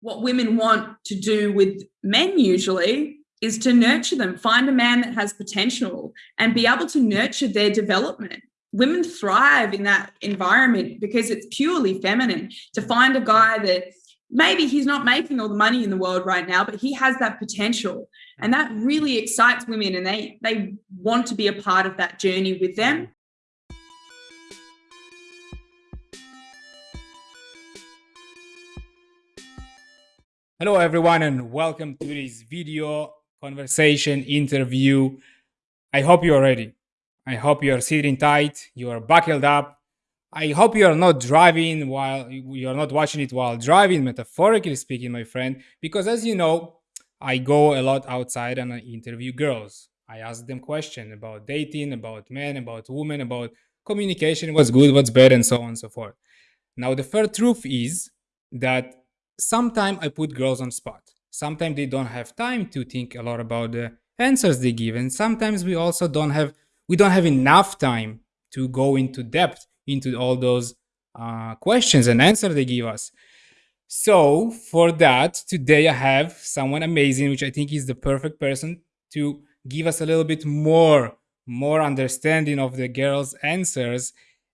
what women want to do with men usually is to nurture them, find a man that has potential and be able to nurture their development. Women thrive in that environment because it's purely feminine to find a guy that maybe he's not making all the money in the world right now, but he has that potential. And that really excites women and they, they want to be a part of that journey with them. Hello everyone and welcome to this video conversation interview. I hope you are ready. I hope you are sitting tight, you are buckled up. I hope you are not driving while you are not watching it while driving, metaphorically speaking, my friend, because as you know, I go a lot outside and I interview girls. I ask them questions about dating, about men, about women, about communication, what's good, what's bad, and so on and so forth. Now, the fair truth is that sometimes I put girls on spot. Sometimes they don't have time to think a lot about the answers they give. And sometimes we also don't have, we don't have enough time to go into depth into all those uh, questions and answers they give us. So for that, today I have someone amazing, which I think is the perfect person to give us a little bit more, more understanding of the girls' answers.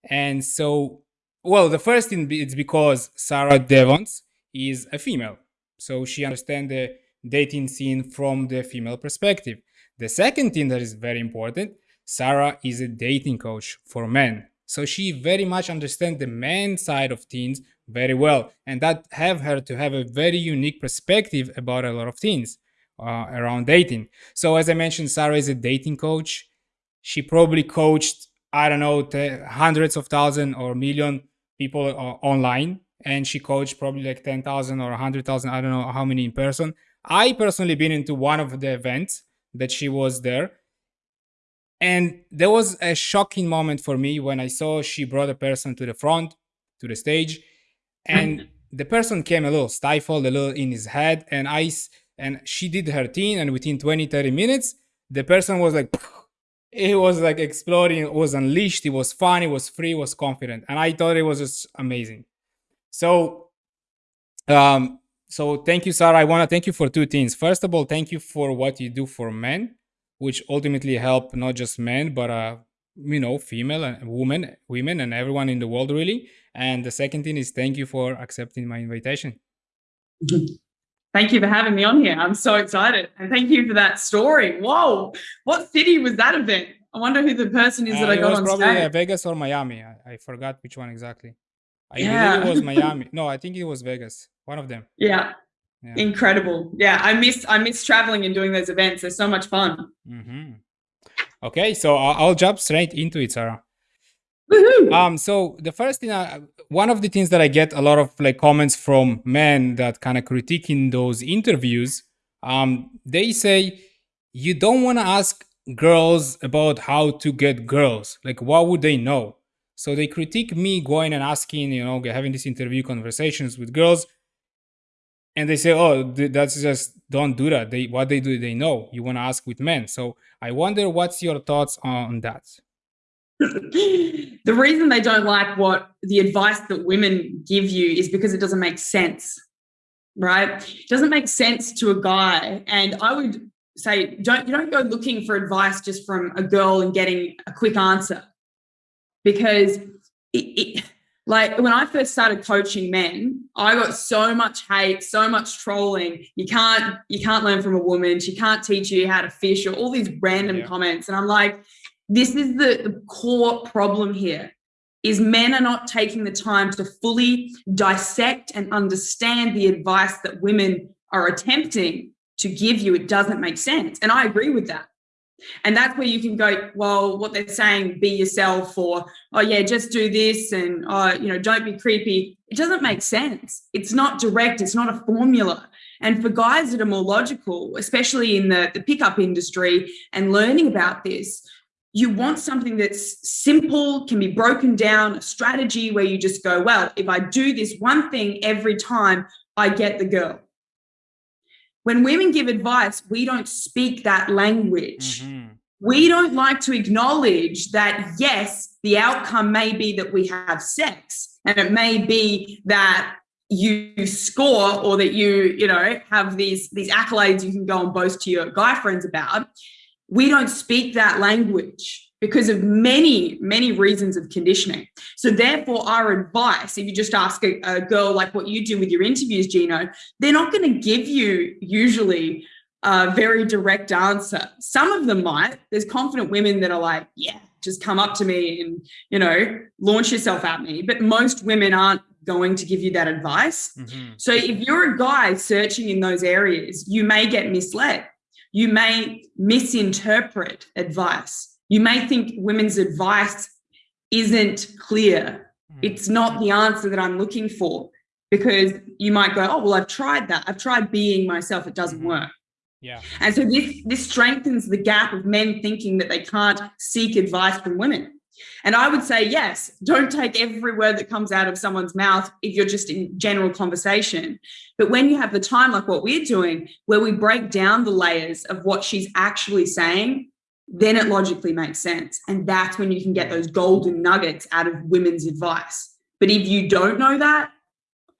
And so, well, the first thing it's because Sarah Devons is a female. So she understands the dating scene from the female perspective. The second thing that is very important, Sarah is a dating coach for men. So she very much understands the man side of things very well. And that have her to have a very unique perspective about a lot of things uh, around dating. So as I mentioned, Sarah is a dating coach. She probably coached, I don't know, hundreds of thousands or million people uh, online and she coached probably like 10,000 or 100,000, I don't know how many in person. I personally been into one of the events that she was there. And there was a shocking moment for me when I saw she brought a person to the front, to the stage, and mm. the person came a little stifled, a little in his head, and I and she did her thing, and within 20, 30 minutes, the person was like, it was like exploding, it was unleashed, it was fun, it was free, it was confident. And I thought it was just amazing. So, um, so thank you, Sarah. I want to thank you for two things. First of all, thank you for what you do for men, which ultimately help not just men, but uh, you know, female and women, women, and everyone in the world, really. And the second thing is thank you for accepting my invitation. Thank you for having me on here. I'm so excited. And thank you for that story. Whoa, what city was that event? I wonder who the person is uh, that I got on probably stage. Vegas or Miami. I, I forgot which one exactly. I yeah. believe it was Miami. No, I think it was Vegas. One of them. Yeah. yeah. Incredible. Yeah, I miss I miss traveling and doing those events. They're so much fun. Mm-hmm. Okay, so I'll, jump straight into it, Sarah. Um, so the first thing, I, one of the things that I get a lot of like comments from men that kind of critiquing those interviews, um, they say you don't want to ask girls about how to get girls. Like, what would they know? So they critique me going and asking, you know, having these interview conversations with girls. And they say, oh, that's just, don't do that. They, what they do, they know. You want to ask with men. So I wonder what's your thoughts on that? the reason they don't like what the advice that women give you is because it doesn't make sense, right? It doesn't make sense to a guy. And I would say, don't, you don't go looking for advice just from a girl and getting a quick answer because it, it, like when I first started coaching men, I got so much hate, so much trolling. You can't, you can't learn from a woman. She can't teach you how to fish or all these random yeah. comments. And I'm like, this is the, the core problem here is men are not taking the time to fully dissect and understand the advice that women are attempting to give you. It doesn't make sense. And I agree with that. And that's where you can go, well, what they're saying, be yourself, or, oh, yeah, just do this, and, oh, you know, don't be creepy. It doesn't make sense. It's not direct, it's not a formula. And for guys that are more logical, especially in the, the pickup industry and learning about this, you want something that's simple, can be broken down, a strategy where you just go, well, if I do this one thing every time, I get the girl when women give advice, we don't speak that language. Mm-hmm. We don't like to acknowledge that, yes, the outcome may be that we have sex, and it may be that you score or that you you know have these these accolades you can go and boast to your guy friends about we don't speak that language because of many many reasons of conditioning so therefore our advice if you just ask a, a girl like what you do with your interviews gino they're not going to give you usually a very direct answer some of them might there's confident women that are like yeah just come up to me and you know launch yourself at me but most women aren't going to give you that advice. Mm-hmm. So if you're a guy searching in those areas, you may get misled. You may misinterpret advice. You may think women's advice isn't clear. Mm-hmm. It's not the answer that I'm looking for because you might go, oh, well, I've tried that. I've tried being myself. It doesn't mm-hmm. work. Yeah. And so this this strengthens the gap of men thinking that they can't seek advice from women. And I would say, yes, don't take every word that comes out of someone's mouth if you're just in general conversation. But when you have the time, like what we're doing, where we break down the layers of what she's actually saying, then it logically makes sense. And that's when you can get those golden nuggets out of women's advice. But if you don't know that,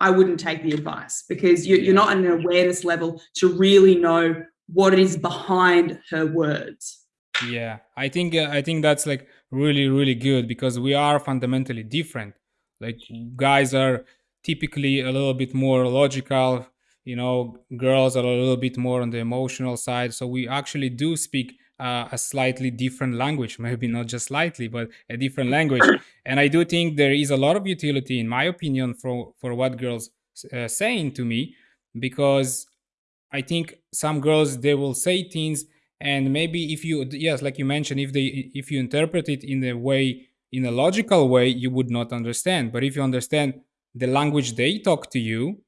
I wouldn't take the advice because you're not at an awareness level to really know what is behind her words. Yeah, I think uh, I think that's like really really good because we are fundamentally different like guys are typically a little bit more logical you know girls are a little bit more on the emotional side so we actually do speak uh, a slightly different language maybe not just slightly but a different language. And i do think there is a lot of utility in my opinion for for what girls uh, saying to me because i think some girls they will say things and maybe if you yes like you mentioned if they if you interpret it in a way in a logical way you would not understand. But if you understand the language they talk to you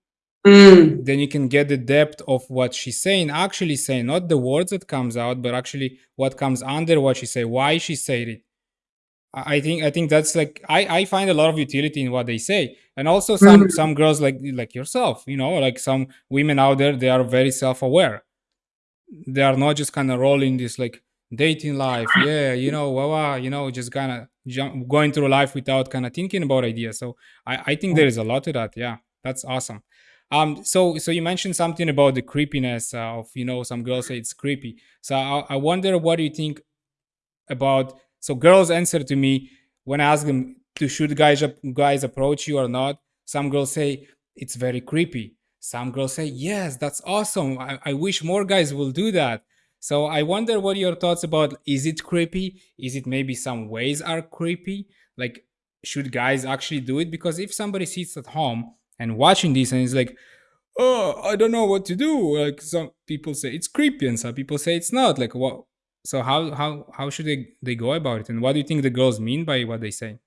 mm. then you can get the depth of what she's saying actually saying not the words that comes out but actually what comes under what she say why she said it. I think i think that's like i i find a lot of utility in what they say. And also some mm. some girls like like yourself you know like some women out there they are very self-aware. They are not just kind of rolling this like dating life. Yeah you know wow, wow you know just kind of jump, going through life without kind of thinking about ideas. So i i think there is a lot to that. Yeah that's awesome um so so you mentioned something about the creepiness of you know some girls say it's creepy so i, I wonder what do you think about so girls answer to me when i ask them to should guys guys approach you or not some girls say it's very creepy some girls say, yes, that's awesome. I, I wish more guys will do that. So I wonder what your thoughts about, is it creepy? Is it maybe some ways are creepy? Like, should guys actually do it? Because if somebody sits at home and watching this and it's like, oh, I don't know what to do. Like some people say it's creepy and some people say it's not. Like what? So how how how should they they go about it? And what do you think the girls mean by what they say?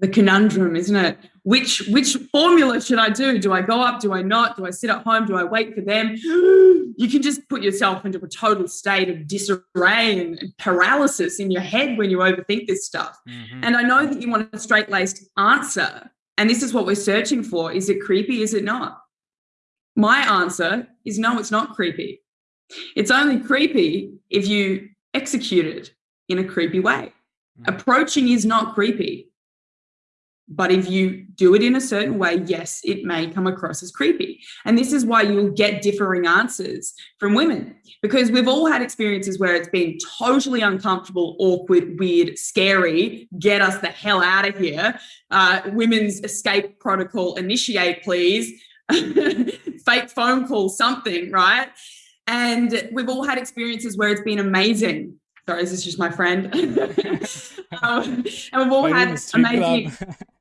the conundrum, isn't it? Which which formula should I do? Do I go up? Do I not? Do I sit at home? Do I wait for them? You can just put yourself into a total state of disarray and paralysis in your head when you overthink this stuff. Mm-hmm. And I know that you want a straight laced answer. And this is what we're searching for. Is it creepy? Is it not? My answer is no, it's not creepy. It's only creepy if you execute it in a creepy way. Mm-hmm. Approaching is not creepy. But if you do it in a certain way, yes, it may come across as creepy. And this is why you'll get differing answers from women because we've all had experiences where it's been totally uncomfortable, awkward, weird, scary. Get us the hell out of here. Uh, women's escape protocol initiate, please. Fake phone call, something, right? And we've all had experiences where it's been amazing. Sorry, this is just my friend. um, and we've all had amazing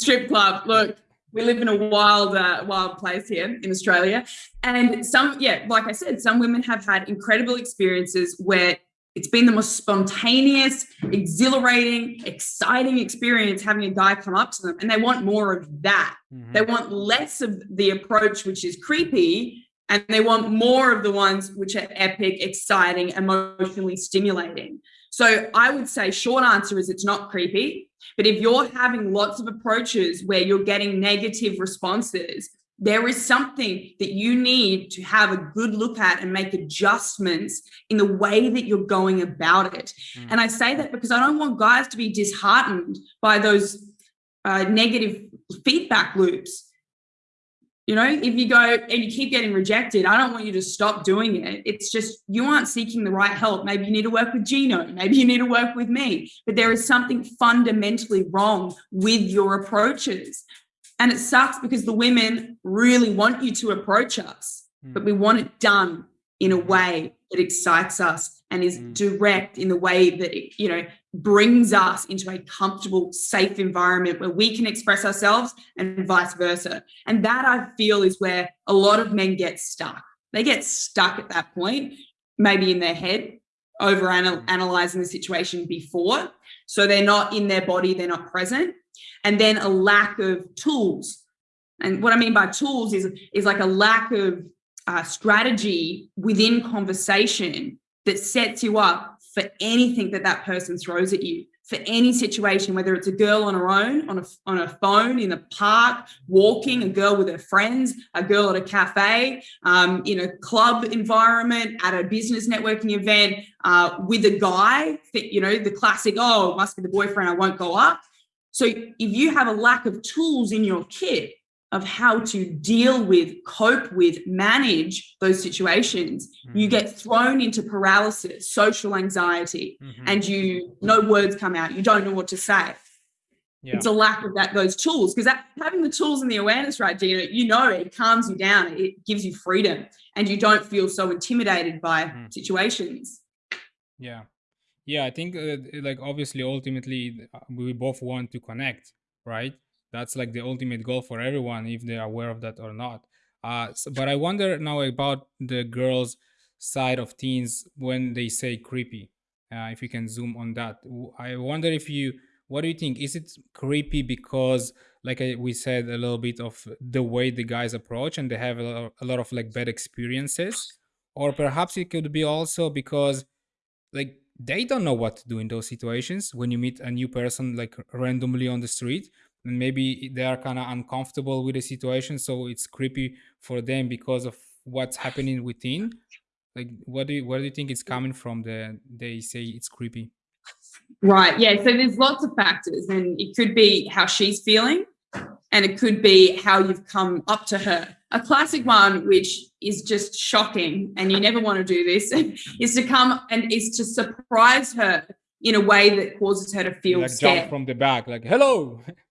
strip club. Look, we live in a wild, uh, wild place here in Australia. And some, yeah, like I said, some women have had incredible experiences where it's been the most spontaneous, exhilarating, exciting experience having a guy come up to them. And they want more of that. Mm-hmm. They want less of the approach, which is creepy, and they want more of the ones which are epic, exciting, emotionally stimulating. So I would say, short answer is it's not creepy. But if you're having lots of approaches where you're getting negative responses, there is something that you need to have a good look at and make adjustments in the way that you're going about it. Mm. And I say that because I don't want guys to be disheartened by those uh, negative feedback loops. You know, if you go and you keep getting rejected, I don't want you to stop doing it. It's just you aren't seeking the right help. Maybe you need to work with Gino. Maybe you need to work with me. But there is something fundamentally wrong with your approaches. And it sucks because the women really want you to approach us, mm. but we want it done in a way that excites us and is mm. direct in the way that it, you know brings us into a comfortable, safe environment where we can express ourselves and vice versa. And that I feel is where a lot of men get stuck. They get stuck at that point, maybe in their head, over analyzing the situation before. So they're not in their body, they're not present. And then a lack of tools. And what I mean by tools is, is like a lack of uh, strategy within conversation that sets you up for anything that that person throws at you for any situation, whether it's a girl on her own, on a, on a phone, in a park, walking, a girl with her friends, a girl at a cafe, um, in a club environment, at a business networking event, uh, with a guy, you know, the classic, oh, it must be the boyfriend, I won't go up. So if you have a lack of tools in your kit, of how to deal with, cope with, manage those situations, mm-hmm. you get thrown into paralysis, social anxiety, mm-hmm. and you no words come out. You don't know what to say. Yeah. It's a lack of that those tools because having the tools and the awareness, right, Gino, you know it calms you down, it gives you freedom, and you don't feel so intimidated by mm-hmm. situations. Yeah, yeah, I think uh, like obviously, ultimately, uh, we both want to connect, right? That's like the ultimate goal for everyone, if they're aware of that or not. Uh, so, but I wonder now about the girls' side of teens when they say creepy. Uh, if you can zoom on that, I wonder if you, what do you think? Is it creepy because, like I, we said, a little bit of the way the guys approach and they have a lot, of, a lot of like bad experiences, or perhaps it could be also because, like, they don't know what to do in those situations when you meet a new person like randomly on the street and maybe they are kind of uncomfortable with the situation so it's creepy for them because of what's happening within. Like what do you where do you think is mm. coming from the they say it's creepy? Right yeah so there's lots of factors and it could be how she's feeling and it could be how you've come up to her. A classic one which is just shocking and you never want to do this is to come and is to surprise her in a way that causes her to feel like scared. jump from the back like hello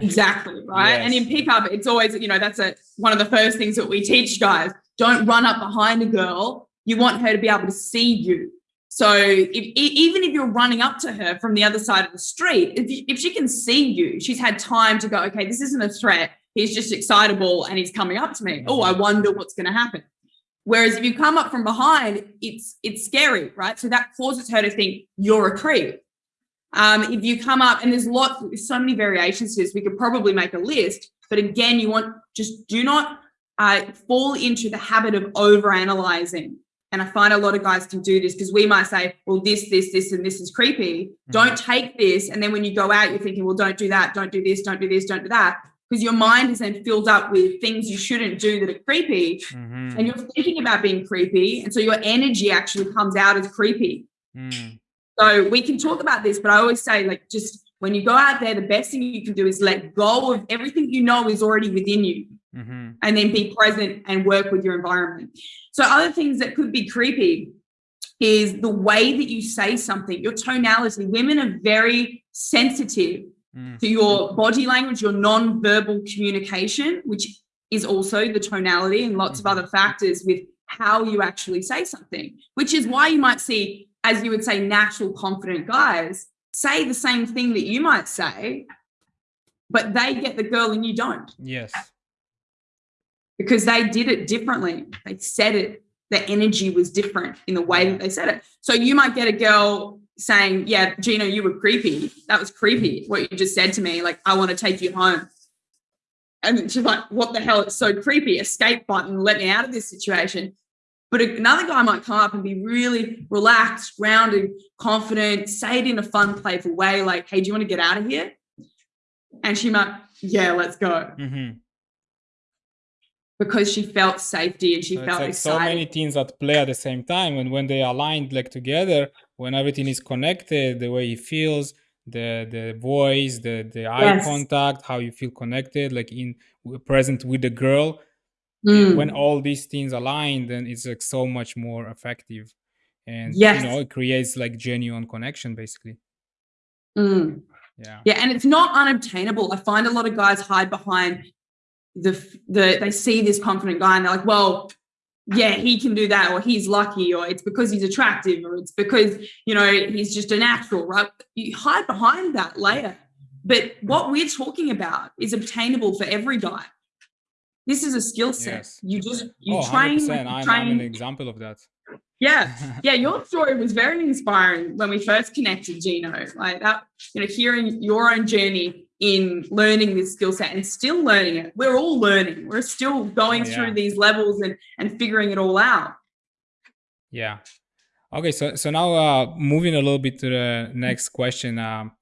exactly right? Yes. and in pickup it's always you know that's a one of the first things that we teach guys. Don't run up behind a girl. You want her to be able to see you. So if, even if you're running up to her from the other side of the street if, if she can see you she's had time to go okay this isn't a threat. He's just excitable and he's coming up to me. Oh i mm-hmm. wonder what's going to happen. Whereas if you come up from behind it's it's scary right? So that causes her to think you're a creep um, if you come up and there's lots, there's so many variations to this, we could probably make a list. But again, you want just do not uh, fall into the habit of over analyzing. And I find a lot of guys can do this because we might say, well, this, this, this, and this is creepy. Mm-hmm. Don't take this. And then when you go out, you're thinking, well, don't do that, don't do this, don't do this, don't do that. Because your mind is then filled up with things you shouldn't do that are creepy. Mm-hmm. And you're thinking about being creepy. And so your energy actually comes out as creepy. Mm. So we can talk about this, but I always say, like, just when you go out there, the best thing you can do is let go of everything you know is already within you mm-hmm. and then be present and work with your environment. So, other things that could be creepy is the way that you say something, your tonality. Women are very sensitive mm. to your body language, your non-verbal communication, which is also the tonality and lots mm-hmm. of other factors with how you actually say something, which is why you might see as you would say, natural, confident guys say the same thing that you might say, but they get the girl and you don't. Yes. Because they did it differently. They said it, the energy was different in the way that they said it. So you might get a girl saying, Yeah, Gino, you were creepy. That was creepy. What you just said to me, like, I want to take you home. And she's like, What the hell? It's so creepy. Escape button, let me out of this situation. But another guy might come up and be really relaxed, grounded, confident, say it in a fun, playful way, like, hey, do you want to get out of here? And she might, yeah, let's go. Mm-hmm. Because she felt safety and she so felt like excited. so many teams that play at the same time, and when they aligned like together, when everything is connected, the way he feels, the the voice the the eye Yes. contact how you feel connected like in present with the girl Mm. when all these things align then it's like so much more effective and Yes. you know it creates like genuine connection basically Mm. yeah Yeah, and it's not unobtainable. I find a lot of guys hide behind the the they see this confident guy and they're like, well, yeah, he can do that, or he's lucky, or it's because he's attractive, or it's because you know he's just a natural, right? You hide behind that layer. But what we're talking about is obtainable for every guy. This is a skill set. Yes. You just you oh train, 100% I'm, I'm an example of that Yeah, yeah, your story was very inspiring when we first connected, Gino. Like that, you know, hearing your own journey in learning this skill set and still learning it. We're all learning. We're still going yeah. through these levels and and figuring it all out. Yeah. Okay, so so now uh moving a little bit to the next question um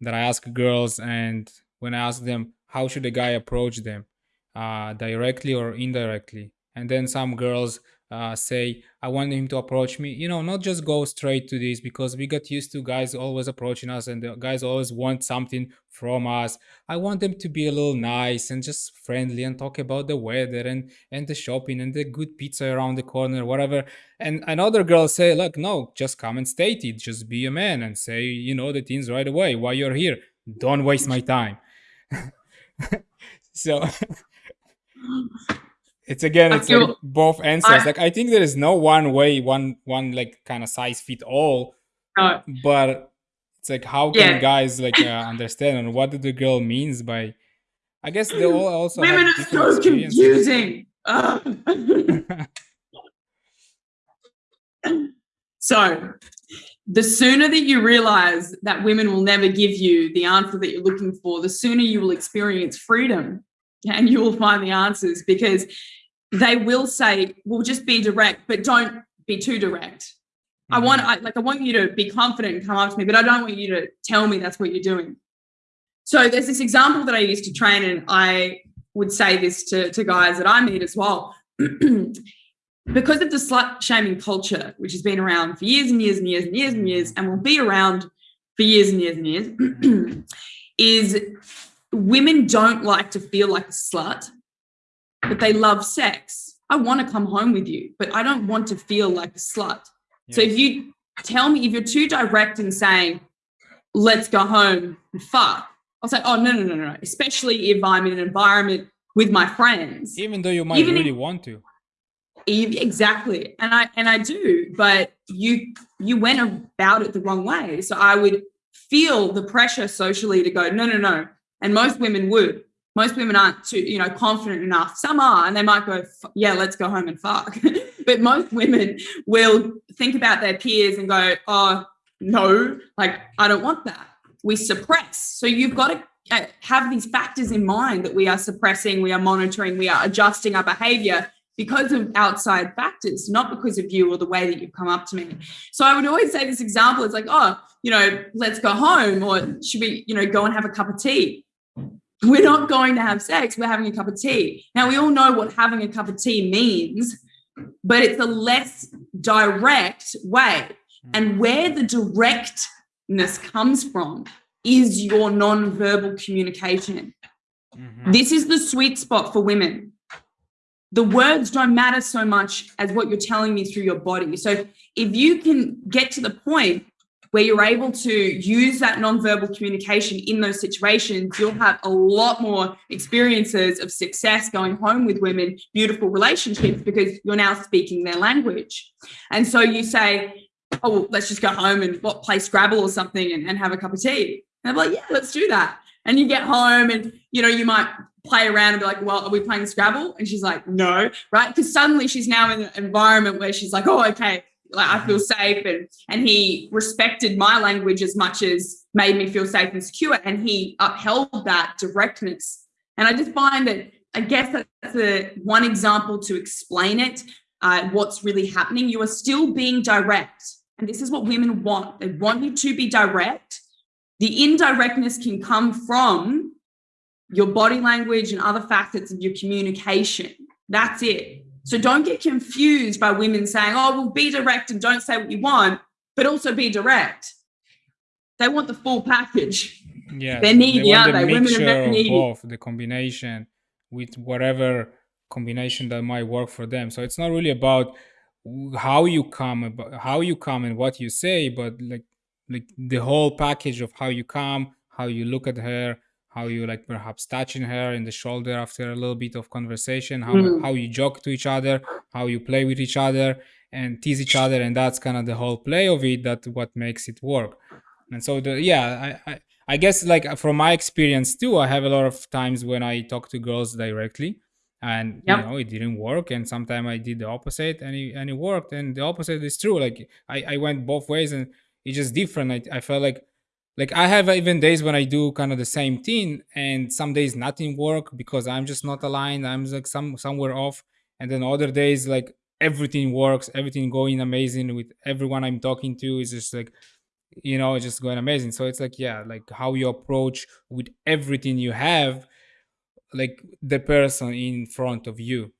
that I ask girls and when I ask them how should a guy approach them uh directly or indirectly. And then some girls uh say I want him to approach me. You know not just go straight to this because we got used to guys always approaching us and the guys always want something from us. I want them to be a little nice and just friendly and talk about the weather and and the shopping and the good pizza around the corner whatever. And another girl say look no just come and state it just be a man and say you know the things right away why you're here. Don't waste my time. So it's again it's like both answers I- like i think there is no one way one one like kind of size fit all No, but it's like how can Yeah. guys like uh, understand and what the girl means by i guess they all also women are so confusing. So, the sooner that you realize that women will never give you the answer that you're looking for, the sooner you will experience freedom and you will find the answers because they will say, well, just be direct, but don't be too direct. I mm-hmm. want, I, like, I want you to be confident and come up to me, but I don't want you to tell me that's what you're doing. So there's this example that I used to train, and I would say this to, to guys that I meet as well. because of the slut shaming culture, which has been around for years and years and years and years and years, and will be around for years and years and years, is women don't like to feel like a slut, but they love sex. I want to come home with you, but I don't want to feel like a slut. So if you tell me if you're too direct in saying, let's go home and fuck, I'll say, oh, no, no, no, no, no. Especially if I'm in an environment with my friends. even though you might even if- really want to Exactly. And I and I do, but you you went about it the wrong way. So I would feel the pressure socially to go, no, no, no. And most women would. Most women aren't too, you know, confident enough. Some are, and they might go, yeah, let's go home and fuck. but most women will think about their peers and go, oh, no, like I don't want that. We suppress. So you've got to uh, have these factors in mind that we are suppressing, we are monitoring, we are adjusting our behavior because of outside factors, not because of you or the way that you've come up to me. So I would always say this example it's like, oh, you know, let's go home, or should we, you know, go and have a cup of tea? We're not going to have sex, we're having a cup of tea. Now, we all know what having a cup of tea means, but it's a less direct way. And where the directness comes from is your non-verbal communication. Mhm. This is the sweet spot for women. The words don't matter so much as what you're telling me through your body. So if you can get to the point where you're able to use that nonverbal communication in those situations, you'll have a lot more experiences of success going home with women, beautiful relationships, because you're now speaking their language. And so you say, oh, well, let's just go home and what, play Scrabble or something and, and have a cup of tea. And I'm like, yeah, let's do that. And you get home and, you know, you might play around and be like, well, are we playing Scrabble? And she's like, no, right? Because suddenly she's now in an environment where she's like, oh, okay, like I feel safe. And, and he respected my language as much as made me feel safe and secure. And he upheld that directness. And I just find that, I guess that's a, one example to explain it, uh, what's really happening. You are still being direct. And this is what women want. They want you to be direct. The indirectness can come from your body language and other facets of your communication. That's it. So don't get confused by women saying, oh, well, be direct and don't say what you want, but also be direct. they want the full package. Yeah, They're needy, they want the they? Women are very needy. both, the combination with whatever combination that might work for them. So it's not really about how you come, about how you come and what you say, but like like the whole package of how you come, how you look at her, how you like perhaps touching her in the shoulder after a little bit of conversation, how Mm. how you joke to each other, how you play with each other and tease each other, and that's kind of the whole play of it. That what makes it work. And so the yeah, I, I I guess like from my experience too, I have a lot of times when I talk to girls directly, and you know it didn't work, and sometimes I did the opposite, and it, and it worked, and the opposite is true. Like I I went both ways, and it's just different. I I felt like like I have even days when I do kind of the same thing, and some days nothing work because I'm just not aligned. I'm like some somewhere off, and then other days like everything works, everything going amazing with everyone I'm talking to is just like you know it's just going amazing so it's like yeah like how you approach with everything you have like the person in front of you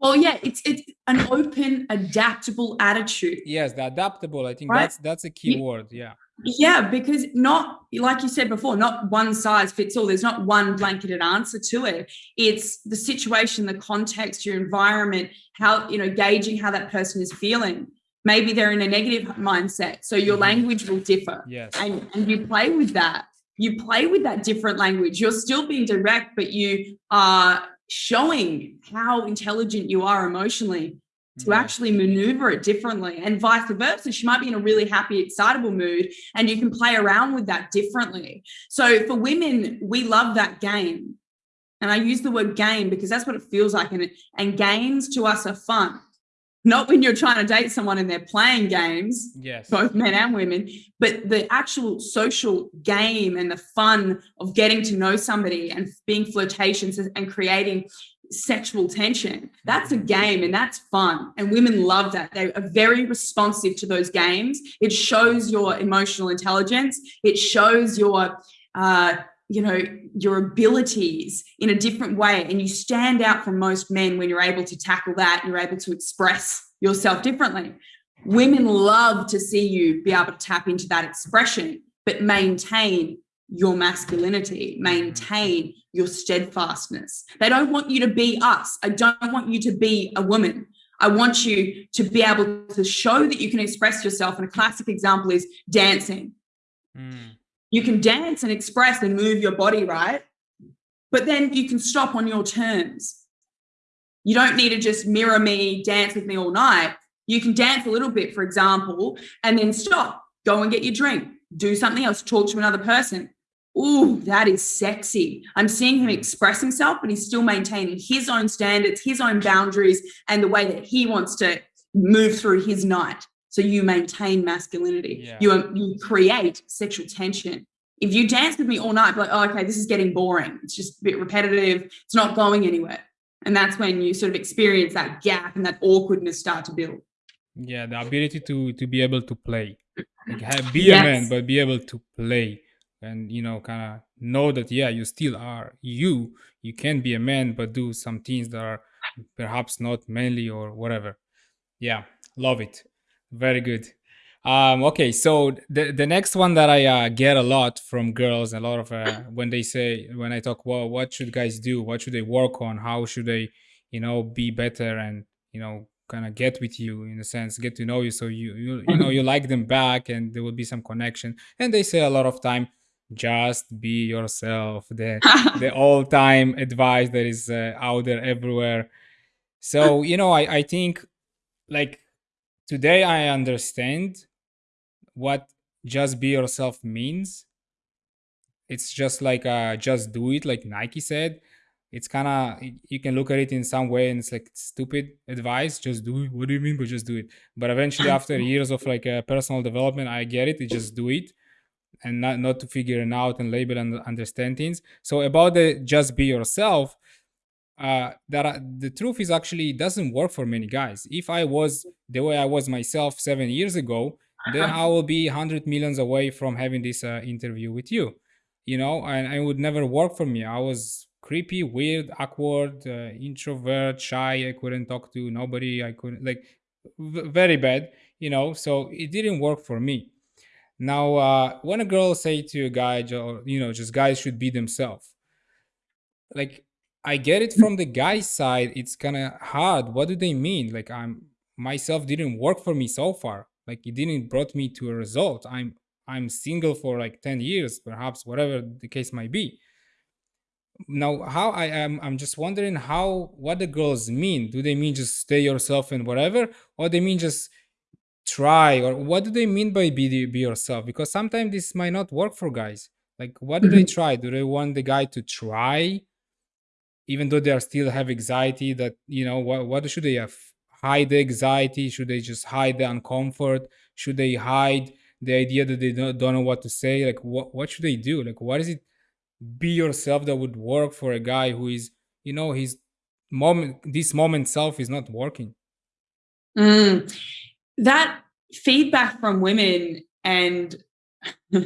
Well, yeah, it's it's an open, adaptable attitude. yes the adaptable i think Right. that's that's a key You- word yeah Yeah, because not like you said before, not one size fits all. There's not one blanketed answer to it. It's the situation, the context, your environment, how you know, gauging how that person is feeling. Maybe they're in a negative mindset, so your Mhm. language will differ, yes and and you play with that. You play with that different language. You're still being direct, but you are showing how intelligent you are emotionally to actually maneuver it differently and vice versa. She might be in a really happy, excitable mood, and you can play around with that differently. So for women, we love that game. And I use the word game because that's what it feels like. And, and games to us are fun. Not when you're trying to date someone and they're playing games, yes both men and women, but the actual social game and the fun of getting to know somebody and being flirtatious and creating sexual tension. That's a game and that's fun. And women love that. They are very responsive to those games. It shows your emotional intelligence, it shows your, uh, you know, your abilities in a different way. And you stand out from most men when you're able to tackle that and you're able to express yourself differently. Women love to see you be able to tap into that expression, but maintain your masculinity, maintain your steadfastness. They don't want you to be us. I don't want you to be a woman. I want you to be able to show that you can express yourself. And a classic example is dancing. Mm, You can dance and express and move your body, right? But then you can stop on your terms. You don't need to just mirror me, dance with me all night. You can dance a little bit, for example, and then stop, go and get your drink, do something else, talk to another person. Ooh, that is sexy. I'm seeing him express himself, but he's still maintaining his own standards, his own boundaries, and the way that he wants to move through his night. So you maintain masculinity. Yeah. You um, you create sexual tension. If you dance with me all night, be like, oh, okay, this is getting boring. It's just a bit repetitive. It's not going anywhere. And that's when you sort of experience that gap and that awkwardness start to build. yeah the ability to to be able to play like have, be a man but be able to play and you know kind of know that yeah you still are you. You can be a man but do some things that are perhaps not manly or whatever. Yeah love it. Very good. Um okay so the the next one that i uh, get a lot from girls a lot of uh, when they say when i talk well what should guys do? What should they work on? How should they you know be better and you know kind of get with you in a sense get to know you so you you, you know you like them back and there will be some connection. And they say a lot of time just be yourself the the all time advice that is uh, out there everywhere. So you know i i think like today i understand what just be yourself means. It's just like uh just do it like nike said. It's kind of you can look at it in some way and it's like stupid advice just do it. What do you mean by just do it? But eventually after years of like uh, personal development i get it you just do it and not not to figure it out and label and understand things. So about the just be yourself uh that the truth is actually it doesn't work for many guys. If i was the way i was myself seven years ago then i will be 100 millions away from having this uh, interview with you you know and it would never work for me. I was creepy weird awkward uh, introvert shy. I couldn't talk to nobody. I couldn't like very bad you know. So it didn't work for me Now, uh, when a girl say to a guy, you know, just guys should be themselves. Like, I get it from the guy side. It's kind of hard. What do they mean? Like, I'm myself didn't work for me so far. Like, it didn't brought me to a result. I'm I'm single for like ten years, perhaps, whatever the case might be now how i am i'm just wondering how what the girls mean do they mean just stay yourself and whatever or they mean just try or what do they mean by be, be yourself? Because sometimes this might not work for guys. Like what do mm-hmm. they try? Do they want the guy to try even though they are still have anxiety that you know what, what should they have? Hide the anxiety? Should they just hide the uncomfort? Should they hide the idea that they don't, don't know what to say? Like what, what should they do? Like what is it be yourself that would work for a guy who is you know his moment this moment self is not working? Mm, that feedback from women and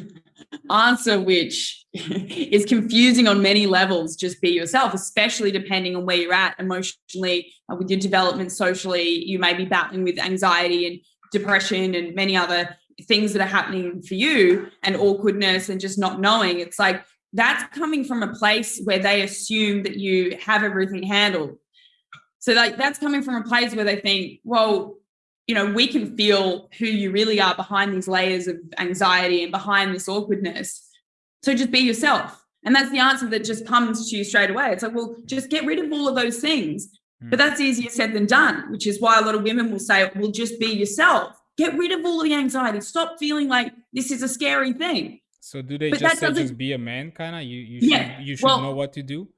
answer which is confusing on many levels just be yourself especially depending on where you're at emotionally with your development socially you may be battling with anxiety and depression and many other things that are happening for you and awkwardness and just not knowing it's like that's coming from a place where they assume that you have everything handled. So like that's coming from a place where they think, well, you know, we can feel who you really are behind these layers of anxiety and behind this awkwardness. So just be yourself. And that's the answer that just comes to you straight away. It's like, well, just get rid of all of those things. Mm. But that's easier said than done, which is why a lot of women will say, well, just be yourself. Get rid of all the anxiety. Stop feeling like this is a scary thing. So do they but just say just be a man kind of? You you should yeah, you should well, know what to do?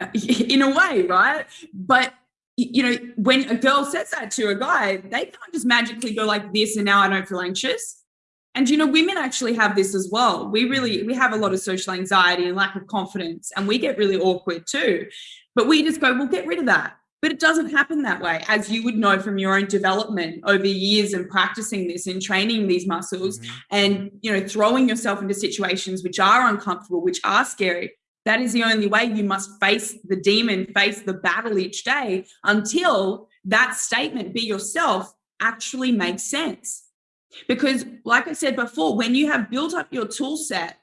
In a way, right? But you know, when a girl says that to a guy, they can't just magically go like this and now I don't feel anxious. And you know, women actually have this as well. We really we have a lot of social anxiety and lack of confidence, and we get really awkward too. But we just go, well, get rid of that. But it doesn't happen that way, as you would know from your own development over years and practicing this and training these muscles mm-hmm. and you know throwing yourself into situations which are uncomfortable, which are scary. That is the only way you must face the demon, face the battle each day until that statement, be yourself, actually makes sense. Because, like I said before, when you have built up your tool set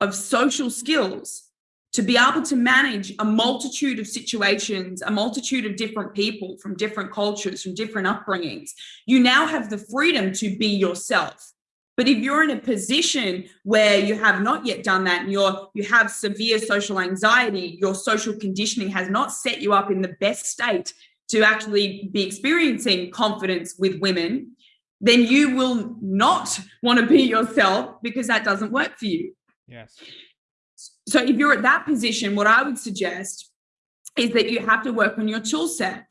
of social skills, to be able to manage a multitude of situations, a multitude of different people from different cultures, from different upbringings, you now have the freedom to be yourself. But if you're in a position where you have not yet done that and you're you have severe social anxiety, your social conditioning has not set you up in the best state to actually be experiencing confidence with women, then you will not want to be yourself because that doesn't work for you. Yes. So if you're at that position, what I would suggest is that you have to work on your tool set.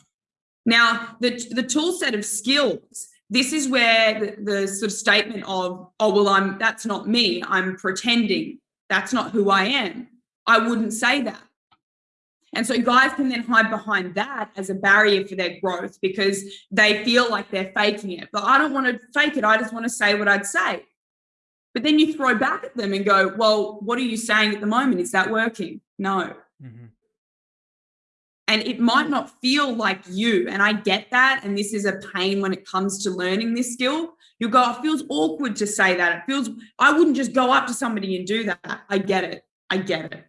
Now, the, the tool set of skills, this is where the, the sort of statement of, oh, well, I'm that's not me, I'm pretending, that's not who I am. I wouldn't say that. And so guys can then hide behind that as a barrier for their growth because they feel like they're faking it. But I don't want to fake it. I just want to say what I'd say. But then you throw back at them and go, well, what are you saying at the moment? Is that working? No. Mm-hmm. And it might not feel like you. And I get that. And this is a pain when it comes to learning this skill. You go, it feels awkward to say that. It feels, I wouldn't just go up to somebody and do that. I get it. I get it.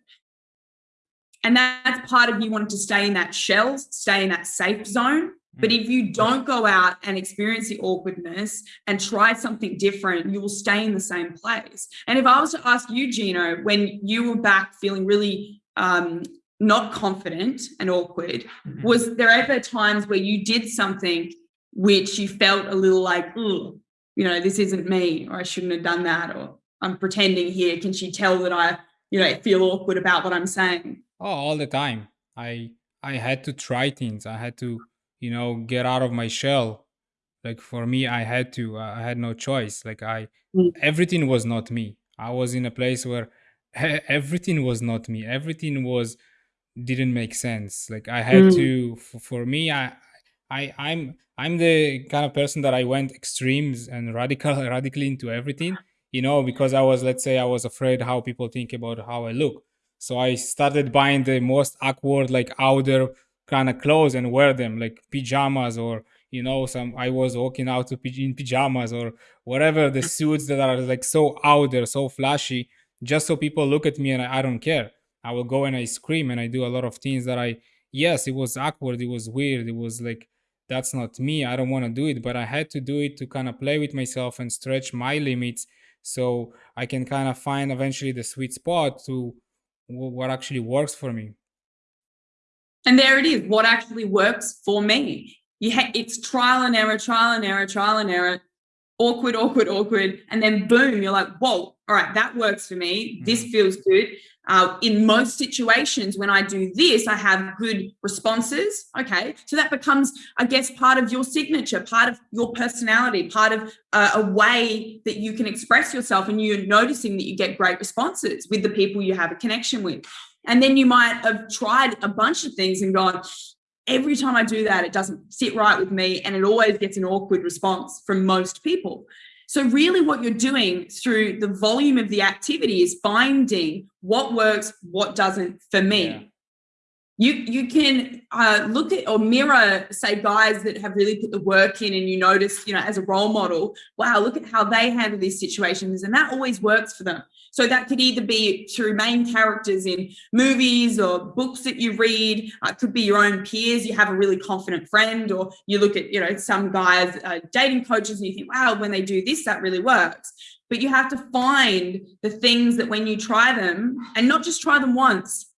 And that's part of you wanting to stay in that shell, stay in that safe zone but mm. if you don't go out and experience the awkwardness and try something different, you will stay in the same place. And if I was to ask you, Gino, when you were back feeling really um, not confident and awkward, mm-hmm. was there ever times where you did something which you felt a little like, you know, this isn't me, or I shouldn't have done that, or I'm pretending here. Can she tell that I, you know, feel awkward about what I'm saying? Oh, all the time. I I had to try things. I had to you know get out of my shell like for me i had to uh, i had no choice like i mm. everything was not me i was in a place where everything was not me everything was didn't make sense. Like i had mm. to for, for me i i i'm i'm the kind of person that i went extremes and radical radically into everything you know because i was let's say i was afraid how people think about how i look. So i started buying the most awkward like outer kind of clothes and wear them like pajamas or you know some i was walking out in pajamas or whatever the suits that are like so out there so flashy just so people look at me and I, I don't care i will go and i scream and i do a lot of things that i yes it was awkward it was weird it was like that's not me i don't want to do it but i had to do it to kind of play with myself and stretch my limits so i can kind of find eventually the sweet spot to what actually works for me and there it is what actually works for me you ha- it's trial and error, trial and error, trial and error, awkward, awkward, awkward. And then boom, you're like, whoa, all right, that works for me. This mm. feels good. Uh, in most situations, when I do this, I have good responses. Okay. So that becomes, I guess, part of your signature, part of your personality, part of uh, a way that you can express yourself. And you're noticing that you get great responses with the people you have a connection with. And then you might have tried a bunch of things and gone, every time I do that, it doesn't sit right with me and it always gets an awkward response from most people. So, really, what you're doing through the volume of the activity is finding what works, what doesn't for me. Yeah you you can uh, look at or mirror say guys that have really put the work in and you notice you know as a role model wow look at how they handle these situations and that always works for them. So that could either be through main characters in movies or books that you read uh, it could be your own peers you have a really confident friend or you look at you know some guys uh, dating coaches and you think wow when they do this that really works. But you have to find the things that when you try them and not just try them once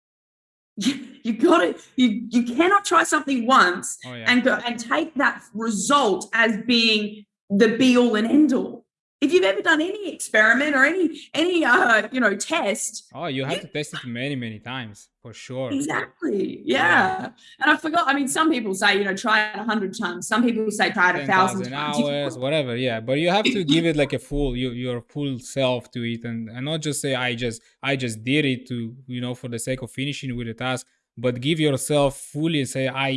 you, you got to you you cannot try something once oh, yeah. and go and take that result as being the be all and end all if you've ever done any experiment or any any uh you know test oh you have you, to test it many many times for sure. Exactly. Yeah. yeah. and i forgot i mean some people say you know try it a hundred times. Some people say try it a thousand times. Hours whatever yeah. But you have to give it like a full you, your full self to it and, and not just say i just i just did it to you know for the sake of finishing with the task but give yourself fully and say i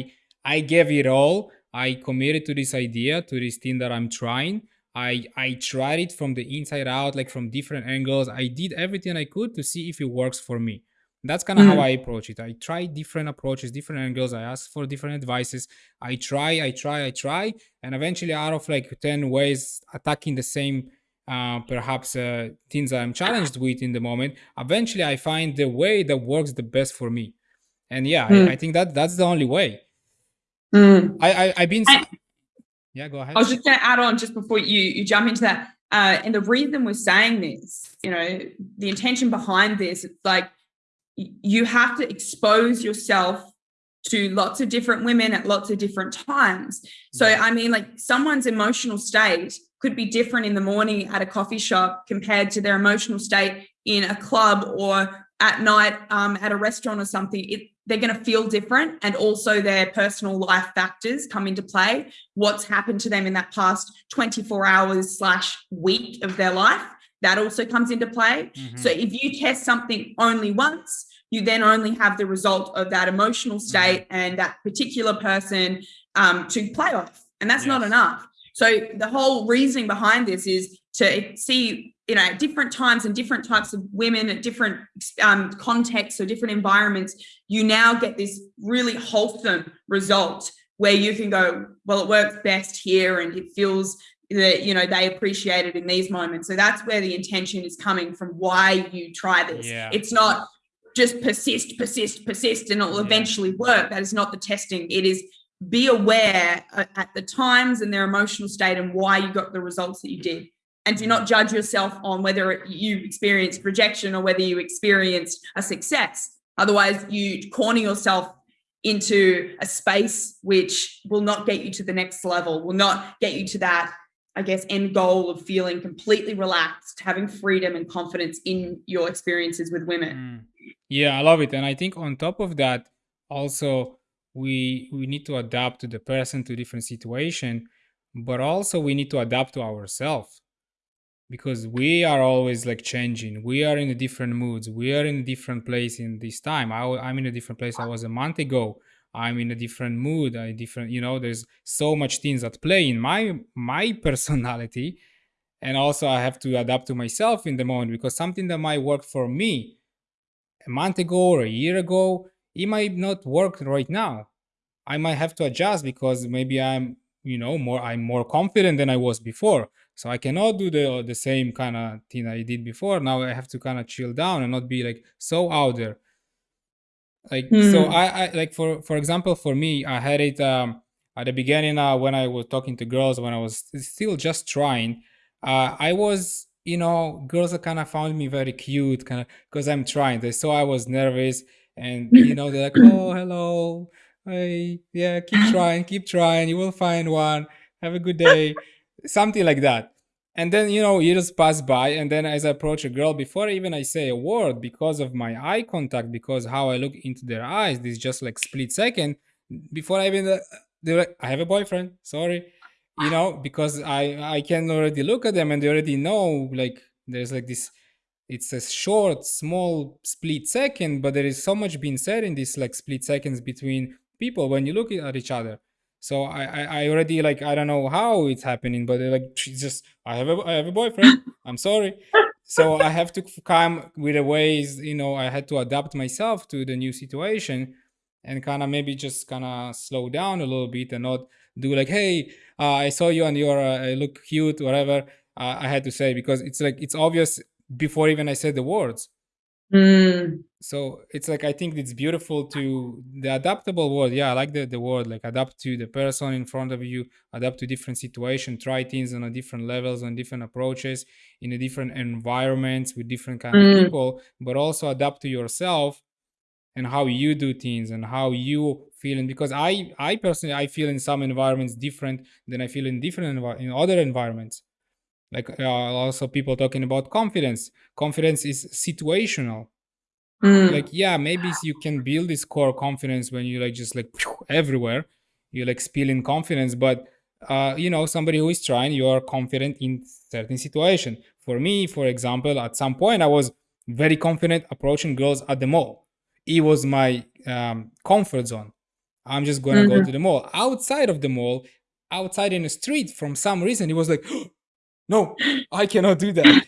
i gave it all. I committed to this idea to this thing that i'm trying I I tried it from the inside out, like from different angles. I did everything I could to see if it works for me. That's kind of mm. how I approach it. I try different approaches, different angles. I ask for different advices. I try, I try, I try, and eventually, out of like ten ways, attacking the same uh, perhaps uh, things I'm challenged with in the moment, eventually I find the way that works the best for me. And yeah, mm. I, I, think that that's the only way. Mm. I, I have been. I, yeah, go ahead. I was just going to add on just before you you jump into that. Uh, and the reason we're saying this, you know, the intention behind this, it's like you have to expose yourself to lots of different women at lots of different times. So, I mean, like someone's emotional state could be different in the morning at a coffee shop compared to their emotional state in a club or at night um, at a restaurant or something. It, they're going to feel different and also their personal life factors come into play what's happened to them in that past 24 hours slash week of their life that also comes into play mm-hmm. so if you test something only once you then only have the result of that emotional mm-hmm. state mm-hmm. and that particular person um, to play off and that's yes. not enough so the whole reasoning behind this is to see you know at different times and different types of women at different um, contexts or different environments you now get this really wholesome result where you can go well it works best here and it feels that you know they appreciate it in these moments. So that's where the intention is coming from why you try this. Yeah. it's not just persist persist persist and it will yeah. eventually work. That is not the testing. It is be aware uh, at the times and their emotional state and why you got the results that you did and do not judge yourself on whether you experienced rejection or whether you experienced a success. Otherwise, you corner yourself into a space which will not get you to the next level, will not get you to that, I guess, end goal of feeling completely relaxed, having freedom and confidence in your experiences with women. Mm. Yeah, I love it. And I think on top of that, also we we need to adapt to the person to different situation, but also we need to adapt to ourselves because we are always like changing. We are in a different moods. We are in a different place in this time. I, i'm in a different place. I was a month ago. I'm in a different mood i different you know there's so much things at play in my my personality. And also i have to adapt to myself in the moment because something that might work for me a month ago or a year ago it might not work right now. I might have to adjust because maybe i'm you know more i'm more confident than i was before so i cannot do the the same kind of thing i did before. Now i have to kind of chill down and not be like so out there. Like mm. so hmm. I, I like for for example for me i had it um at the beginning uh, when i was talking to girls when i was still just trying uh i was you know girls kind of found me very cute kind of because i'm trying. They saw i was nervous and you know they're like oh hello. Hey yeah keep trying keep trying. You will find one. Have a good day something like that. And then you know years pass by and then as i approach a girl before even i say a word because of my eye contact because how i look into their eyes this just like split second before i even uh, they're like i have a boyfriend sorry you know because i i can already look at them and they already know like there's like this it's a short small split second but there is so much being said in this like split seconds between people when you look at each other so I, I, I already like I don't know how it's happening, but like she's just I have a I have a boyfriend. I'm sorry. So I have to come with the ways, you know, I had to adapt myself to the new situation and kind of maybe just kind of slow down a little bit and not do like, hey, uh, I saw you and you're uh, look cute, whatever. Uh, I had to say because it's like it's obvious before even I said the words. Mm. So it's like I think it's beautiful to the adaptable word. Yeah, I like the, the word like adapt to the person in front of you, adapt to different situation, try things on a different levels, on different approaches, in a different environments with different kind mm. of people, but also adapt to yourself and how you do things and how you feeling because I I personally I feel in some environments different than I feel in different envi- in other environments like uh, also people talking about confidence. Confidence is situational. Mm. like yeah maybe you can build this core confidence when you like just like everywhere. You like spilling confidence but uh, you know somebody who is trying you are confident in certain situation. For me for example at some point i was very confident approaching girls at the mall. It was my um, comfort zone. I'm just gonna mm-hmm. go to the mall. Outside of the mall outside in the street from some reason it was like no, I cannot do that.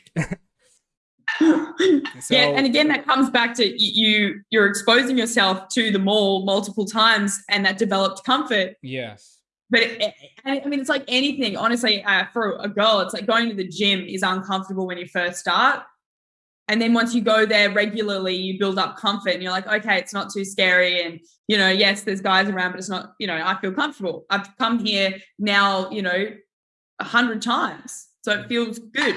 so, yeah, and again, that comes back to you. You're exposing yourself to the mall multiple times, and that developed comfort. Yes. But it, I mean, it's like anything. Honestly, uh, for a girl, it's like going to the gym is uncomfortable when you first start, and then once you go there regularly, you build up comfort, and you're like, okay, it's not too scary. And you know, yes, there's guys around, but it's not. You know, I feel comfortable. I've come here now. You know, a hundred times so it feels good.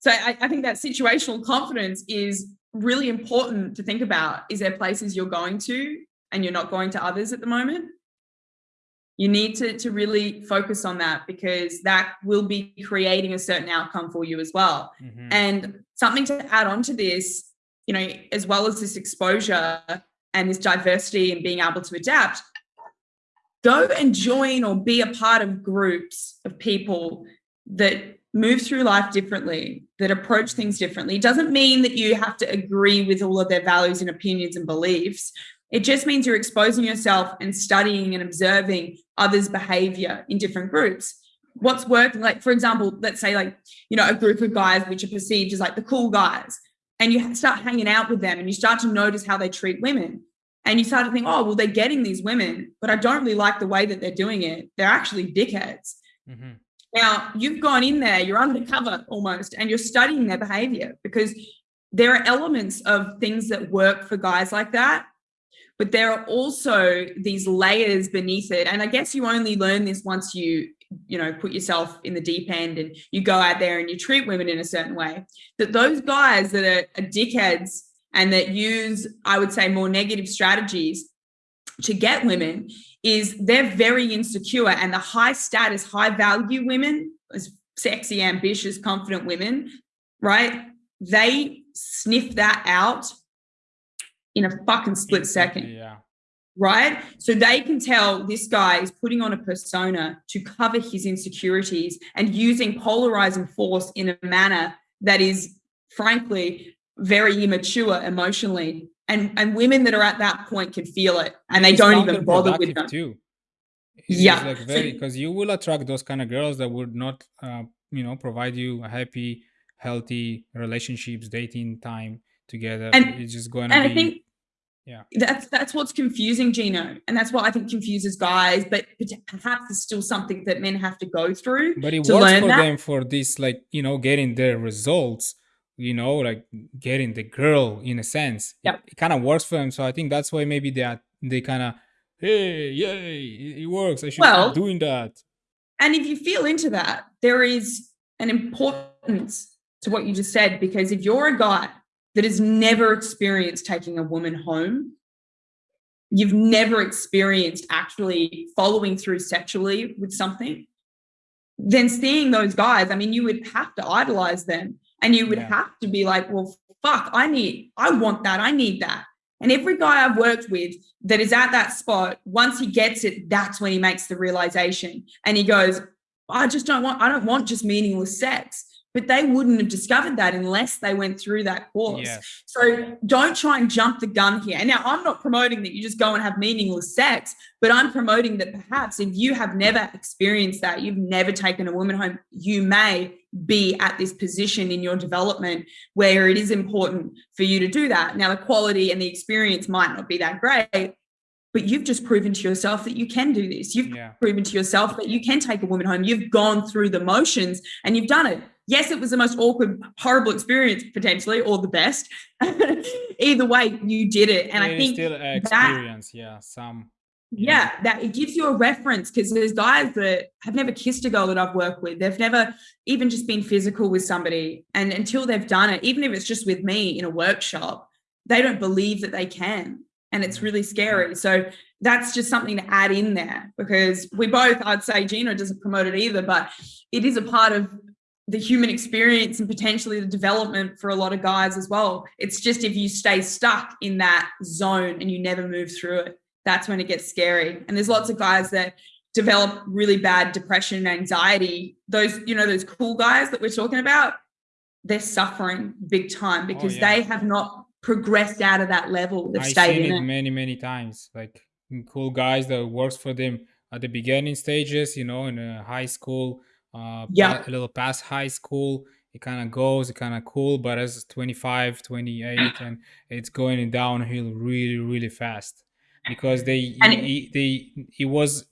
So I, I think that situational confidence is really important to think about. Is there places you're going to and you're not going to others at the moment? You need to, to really focus on that because that will be creating a certain outcome for you as well. Mm-hmm. And something to add on to this, you know, as well as this exposure and this diversity and being able to adapt, go and join or be a part of groups of people that move through life differently, that approach things differently. It doesn't mean that you have to agree with all of their values and opinions and beliefs. It just means you're exposing yourself and studying and observing others' behavior in different groups. What's working, like, for example, let's say, like, you know, a group of guys which are perceived as like the cool guys, and you start hanging out with them and you start to notice how they treat women. And you start to think, oh, well, they're getting these women, but I don't really like the way that they're doing it. They're actually dickheads. Mm-hmm. Now, you've gone in there, you're undercover almost, and you're studying their behavior because there are elements of things that work for guys like that. But there are also these layers beneath it. And I guess you only learn this once you, you know, put yourself in the deep end and you go out there and you treat women in a certain way. That those guys that are, are dickheads and that use, I would say, more negative strategies to get women is they're very insecure and the high status, high value women, as sexy, ambitious, confident women, right? They sniff that out in a fucking split second. Yeah. Right. So they can tell this guy is putting on a persona to cover his insecurities and using polarizing force in a manner that is, frankly, very immature emotionally and and women that are at that point can feel it and they it's don't even bother with them too it's yeah like very because you will attract those kind of girls that would not uh, you know provide you a happy healthy relationships dating time together and it's just going to be i think Yeah. That's that's what's confusing, Gino, and that's what I think confuses guys. But perhaps it's still something that men have to go through. But it to works learn for that. them for this, like you know, getting their results. You know, like getting the girl in a sense. Yeah. It, it kind of works for them. So I think that's why maybe they are, they kind of, hey, yay, it, it works. I should Well- keep doing that. And if you feel into that, there is an importance to what you just said because if you're a guy that has never experienced taking a woman home, you've never experienced actually following through sexually with something, then seeing those guys, I mean, you would have to idolize them and you would Yeah. have to be like, well, fuck, I need, I want that, I need that. And every guy I've worked with that is at that spot, once he gets it, that's when he makes the realization and he goes, I just don't want, I don't want just meaningless sex. But they wouldn't have discovered that unless they went through that course. Yes. So don't try and jump the gun here. And now I'm not promoting that you just go and have meaningless sex, but I'm promoting that perhaps if you have never experienced that, you've never taken a woman home, you may be at this position in your development where it is important for you to do that. Now, the quality and the experience might not be that great, but you've just proven to yourself that you can do this. You've Yeah. proven to yourself that you can take a woman home. You've gone through the motions and you've done it. Yes, it was the most awkward, horrible experience potentially, or the best. Either way, you did it. And I think still an that- experience. yeah. Some. yeah, that it gives you a reference because there's guys that have never kissed a girl that I've worked with. They've never even just been physical with somebody. And until they've done it, even if it's just with me in a workshop, they don't believe that they can. And it's mm-hmm. really scary. Mm-hmm. So that's just something to add in there because we both, I'd say Gino doesn't promote it either, but it is a part of the human experience and potentially the development for a lot of guys as well. It's just if you stay stuck in that zone and you never move through it, that's when it gets scary. And there's lots of guys that develop really bad depression and anxiety. Those, you know, those cool guys that we're talking about, they're suffering big time oh, because yeah. they have not progressed out of that level. They've I've stayed seen in it it. many, many times. Like cool guys that works for them at the beginning stages, you know, in a high school, uh, Yeah. a little past high school. It kind of goes, it kind of cool, but as 25, 28, and it's going downhill really, really fast because they, And he- they, it was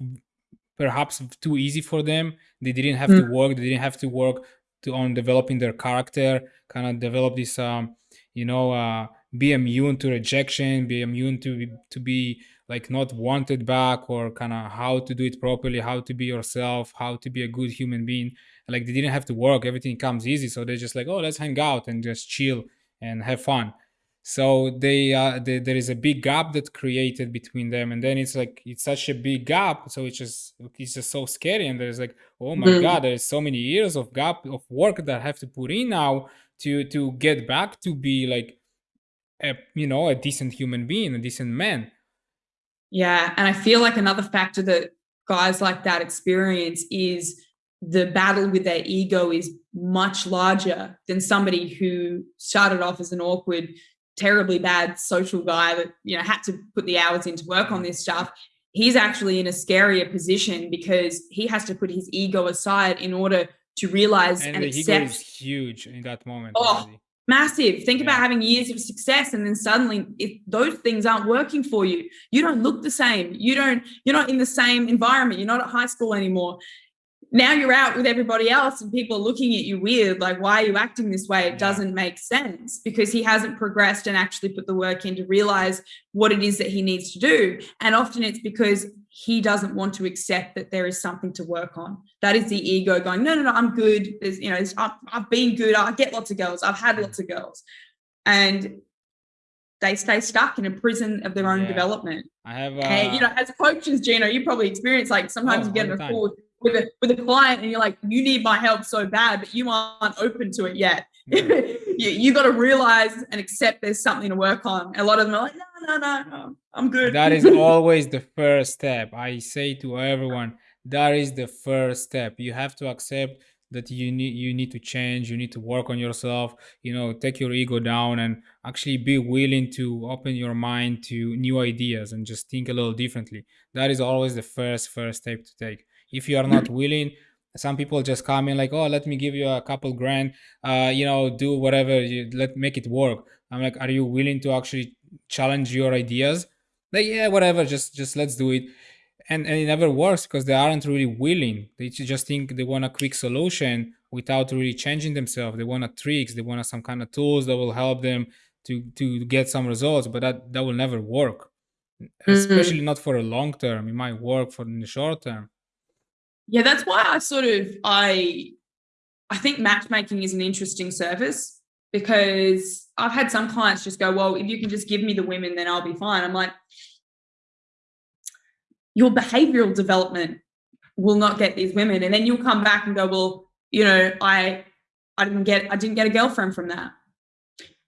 perhaps too easy for them. They didn't have Mm. to work. They didn't have to work to on developing their character. Kind of develop this, um, you know, uh, be immune to rejection, be immune to to be like not wanted back, or kind of how to do it properly, how to be yourself, how to be a good human being. Like they didn't have to work. Everything comes easy. So they're just like, oh, let's hang out and just chill and have fun so they uh they, there is a big gap that created between them and then it's like it's such a big gap so it's just it's just so scary and there's like oh my Mhm. god there's so many years of gap of work that i have to put in now to to get back to be like a you know a decent human being a decent man Yeah. And I feel like another factor that guys like that experience is the battle with their ego is much larger than somebody who started off as an awkward, terribly bad social guy that, you know, had to put the hours in to work on this stuff. He's actually in a scarier position because he has to put his ego aside in order to realize and and, the ego is huge in that moment Oh, already. Massive. Think about having years of success and then suddenly if those things aren't working for you you don't look the same. You don't you're not in the same environment. You're not at high school anymore. Now you're out with everybody else and people are looking at you weird like why are you acting this way? It Yeah. doesn't make sense because he hasn't progressed and actually put the work in to realize what it is that he needs to do. And often it's because he doesn't want to accept that there is something to work on. That is the ego going no no no i'm good. There's you know I've, I've been good. I get lots of girls. I've had lots of girls. And they stay stuck in a prison of their own Yeah. development. I have uh, and you know as coaches gino you probably experience like sometimes Oh, you get in a call with a with a client and you're like you need my help so bad but you aren't open to it yet. Yeah. you, you got to realize and accept there's something to work on. A lot of them are like no no no no i'm good. That is always the first step. I say to everyone that is the first step. You have to accept that you need you need to change you need to work on yourself you know take your ego down and actually be willing to open your mind to new ideas and just think a little differently. That is always the first first step to take. If you are not willing some people just come in like oh let me give you a couple grand uh you know do whatever you let make it work. I'm like are you willing to actually challenge your ideas like yeah whatever just just let's do it. And and it never works because they aren't really willing. They just think they want a quick solution without really changing themselves. They want a tricks they want some kind of tools that will help them to to get some results but that that will never work. Mm-hmm. especially not for a long term. It might work for in the short term. Yeah that's why i sort of i i think matchmaking is an interesting service because i've had some clients just go well if you can just give me the women then i'll be fine. I'm like your behavioral development will not get these women. And then you'll come back and go well you know i i didn't get i didn't get a girlfriend from that.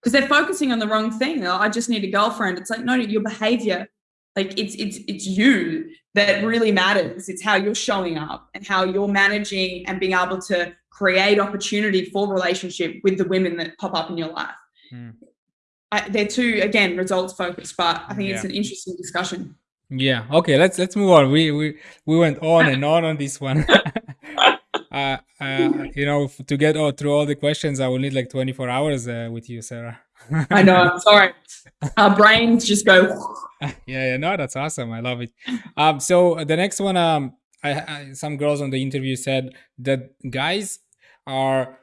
Because they're focusing on the wrong thing. I just need a girlfriend. It's like no your behavior like it's it's it's you that really matters. It's how you're showing up and how you're managing and being able to create opportunity for relationship with the women that pop up in your life mm. I, they're two again results focused but i think yeah. it's an interesting discussion yeah. Okay. Let's let's move on. We we we went on and on on this one. uh, uh, you know, to get all, through all the questions, I will need like 24 hours uh, with you, Sarah. I know. I'm sorry. Our brains just go. yeah. Yeah. No, that's awesome. I love it. Um. So the next one, um, I, I some girls on the interview said that guys are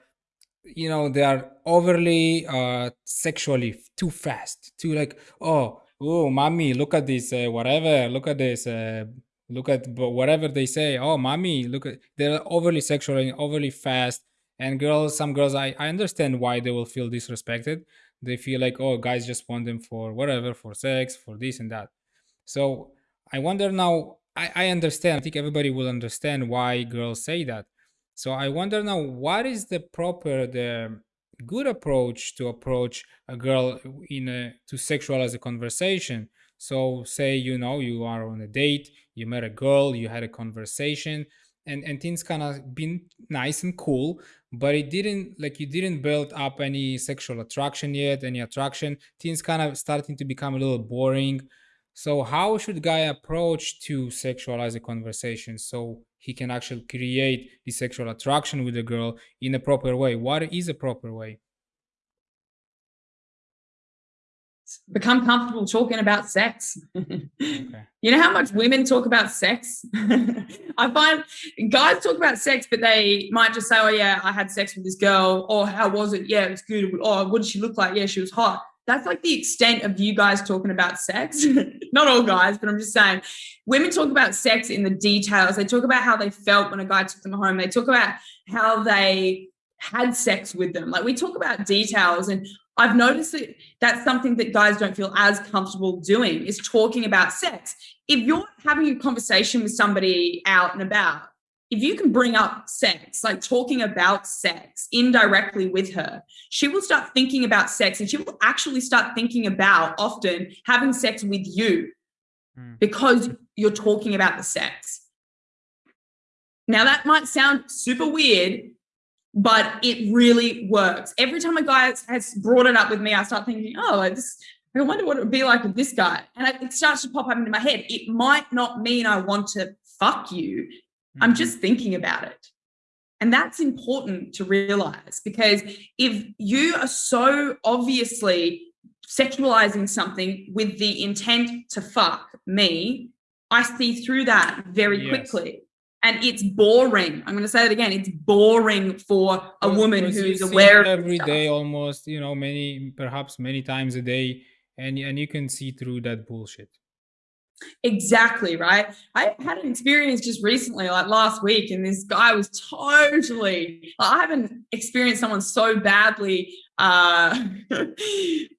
you know they are overly uh sexually too fast too like oh oh mommy look at this uh, whatever look at this uh, look at whatever they say. Oh mommy look at they're overly sexual and overly fast. And girls some girls I, I understand why they will feel disrespected. They feel like oh guys just want them for whatever for sex for this and that. So i wonder now i, I understand. I think everybody will understand why girls say that. So i wonder now what is the proper the good approach to approach a girl in a to sexualize a conversation? So say you know you are on a date you met a girl you had a conversation and and things kind of been nice and cool but it didn't like you didn't build up any sexual attraction yet any attraction. Things kind of starting to become a little boring so how should guy approach to sexualize a conversation so he can actually create the sexual attraction with the girl in a proper way. What is a proper way? Become comfortable talking about sex. okay. You know how much women talk about sex? I find guys talk about sex, but they might just say, Oh, yeah, I had sex with this girl. Or how was it? Yeah, it was good. Oh, what did she look like? Yeah, she was hot that's like the extent of you guys talking about sex. Not all guys, but I'm just saying women talk about sex in the details. They talk about how they felt when a guy took them home. They talk about how they had sex with them. Like we talk about details and I've noticed that that's something that guys don't feel as comfortable doing is talking about sex. If you're having a conversation with somebody out and about if you can bring up sex, like talking about sex indirectly with her, she will start thinking about sex and she will actually start thinking about often having sex with you mm. because you're talking about the sex. Now, that might sound super weird, but it really works. Every time a guy has brought it up with me, I start thinking, oh, this, I wonder what it would be like with this guy. And it starts to pop up into my head. It might not mean I want to fuck you. I'm mm-hmm. just thinking about it. And that's important to realize because if you are so obviously sexualizing something with the intent to fuck me, I see through that very yes. quickly. And it's boring. I'm going to say it again. It's boring for a woman who's aware every day, almost, you know, many, perhaps many times a day, and and you can see through that bullshit. Exactly, right? I had an experience just recently, like last week, and this guy was totally, I haven't experienced someone so badly uh,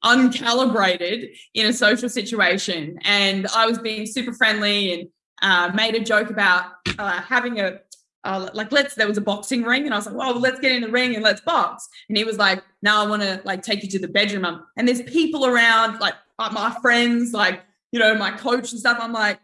uncalibrated in a social situation. And I was being super friendly and uh, made a joke about uh, having a, uh, like let's there was a boxing ring and I was like, well, let's get in the ring and let's box. And he was like, now I want to like take you to the bedroom. And there's people around, like my friends, like you know, my coach and stuff, I'm like,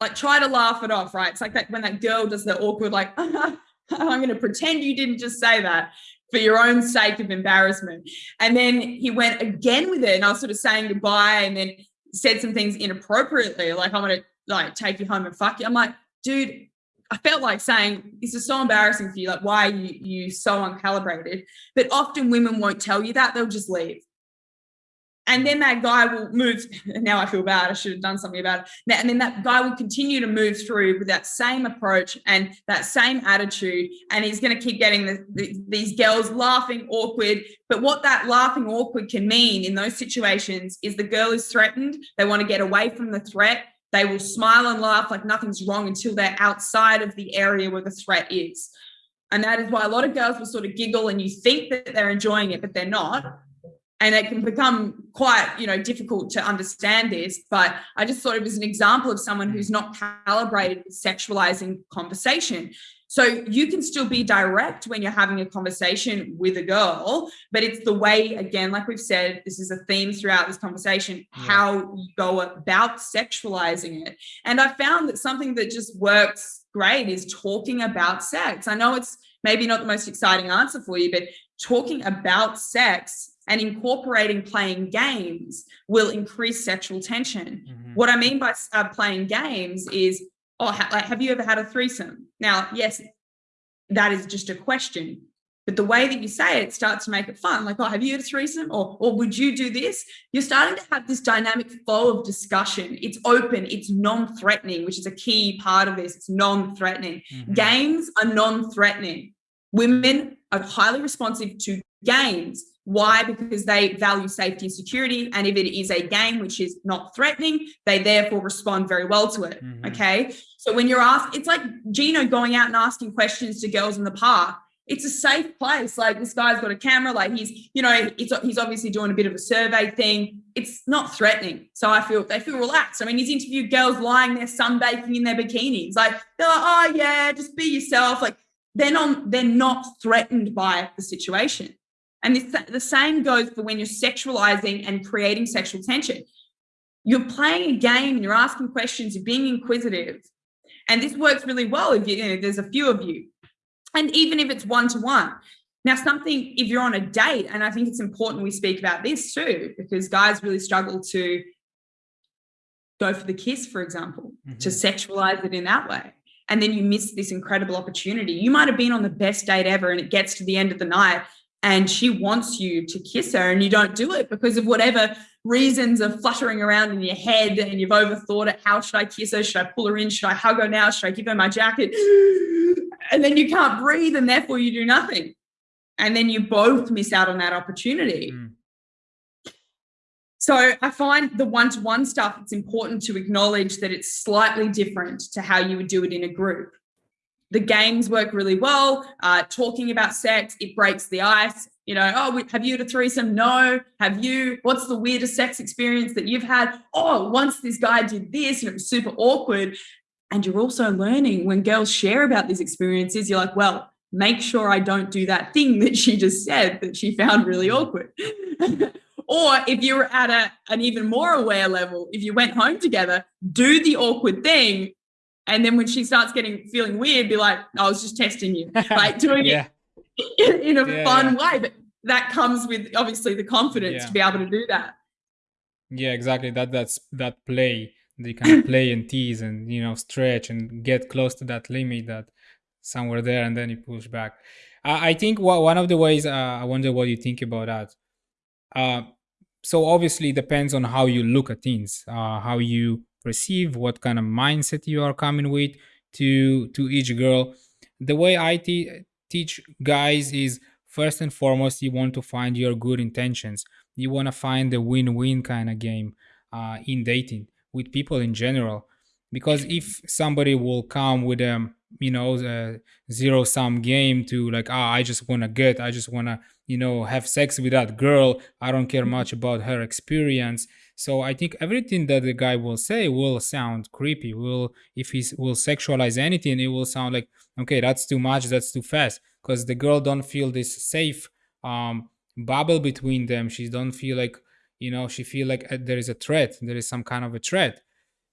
like try to laugh it off, right? It's like that when that girl does the awkward, like, I'm going to pretend you didn't just say that for your own sake of embarrassment. And then he went again with it, and I was sort of saying goodbye, and then said some things inappropriately, like I'm going to like take you home and fuck you. I'm like, dude, I felt like saying this is so embarrassing for you. Like, why are you you so uncalibrated? But often women won't tell you that; they'll just leave and then that guy will move. Now I feel bad. I should have done something about it. And then that guy will continue to move through with that same approach and that same attitude. And he's going to keep getting the, the, these girls laughing awkward. But what that laughing awkward can mean in those situations is the girl is threatened. They want to get away from the threat. They will smile and laugh like nothing's wrong until they're outside of the area where the threat is. And that is why a lot of girls will sort of giggle and you think that they're enjoying it, but they're not and it can become quite you know difficult to understand this but i just thought it was an example of someone who's not calibrated with sexualizing conversation. So you can still be direct when you're having a conversation with a girl but it's the way again like we've said this is a theme throughout this conversation yeah. how you go about sexualizing it. And i found that something that just works great is talking about sex. I know it's maybe not the most exciting answer for you but talking about sex and incorporating playing games will increase sexual tension. Mm-hmm. What I mean by uh, playing games is, oh, ha- like, have you ever had a threesome? Now, yes, that is just a question. But the way that you say it starts to make it fun. Like, oh, have you had a threesome? Or, or would you do this? You're starting to have this dynamic flow of discussion. It's open, it's non threatening, which is a key part of this. It's non threatening. Mm-hmm. Games are non threatening. Women are highly responsive to games why? Because they value safety and security. And if it is a game which is not threatening, they therefore respond very well to it. Mm-hmm. Okay. So when you're asked, it's like Gino going out and asking questions to girls in the park. It's a safe place. Like this guy's got a camera, like he's, you know, he's obviously doing a bit of a survey thing. It's not threatening. So I feel they feel relaxed. I mean, he's interviewed girls lying there sunbaking in their bikinis. Like they're like, oh yeah, just be yourself. Like they're not, they're not threatened by the situation. And this, the same goes for when you're sexualizing and creating sexual tension. You're playing a game and you're asking questions, you're being inquisitive. And this works really well if you, you know, there's a few of you. And even if it's one to one. Now, something, if you're on a date, and I think it's important we speak about this too, because guys really struggle to go for the kiss, for example, mm-hmm. to sexualize it in that way. And then you miss this incredible opportunity. You might have been on the best date ever, and it gets to the end of the night, and she wants you to kiss her and you don't do it because of whatever reasons are fluttering around in your head and you've overthought it. How should i kiss her? Should i pull her in? Should i hug her now? Should i give her my jacket? And then you can't breathe and therefore you do nothing. And then you both miss out on that opportunity. Mm. so i find the one-to-one stuff it's important to acknowledge that it's slightly different to how you would do it in a group the games work really well. Uh, talking about sex, it breaks the ice. You know, oh, have you had a threesome? No. Have you? What's the weirdest sex experience that you've had? Oh, once this guy did this and it was super awkward. And you're also learning when girls share about these experiences, you're like, well, make sure I don't do that thing that she just said that she found really mm. awkward. or if you're at a, an even more aware level, if you went home together, do the awkward thing and then when she starts getting feeling weird, be like, I was just testing you, like doing yeah. it in, a yeah, fun yeah. way. But that comes with obviously the confidence to be able to do that. Yeah, exactly. That that's that play. They can play and tease and you know stretch and get close to that limit that somewhere there, and then you push back. Uh, I think what, one of the ways uh, I wonder what you think about that. Uh, so obviously it depends on how you look at things, uh, how you perceive, what kind of mindset you are coming with to to each girl. The way I te- teach guys is first and foremost you want to find your good intentions. You want to find the win-win kind of game uh, in dating with people in general. Because if somebody will come with a um, you know a zero sum game to like ah I just want to get I just want to you know have sex with that girl I don't care much about her experience so I think everything that the guy will say will sound creepy. Will if he will sexualize anything, it will sound like okay, that's too much, that's too fast, because the girl don't feel this safe um, bubble between them. She don't feel like you know she feel like uh, there is a threat, there is some kind of a threat.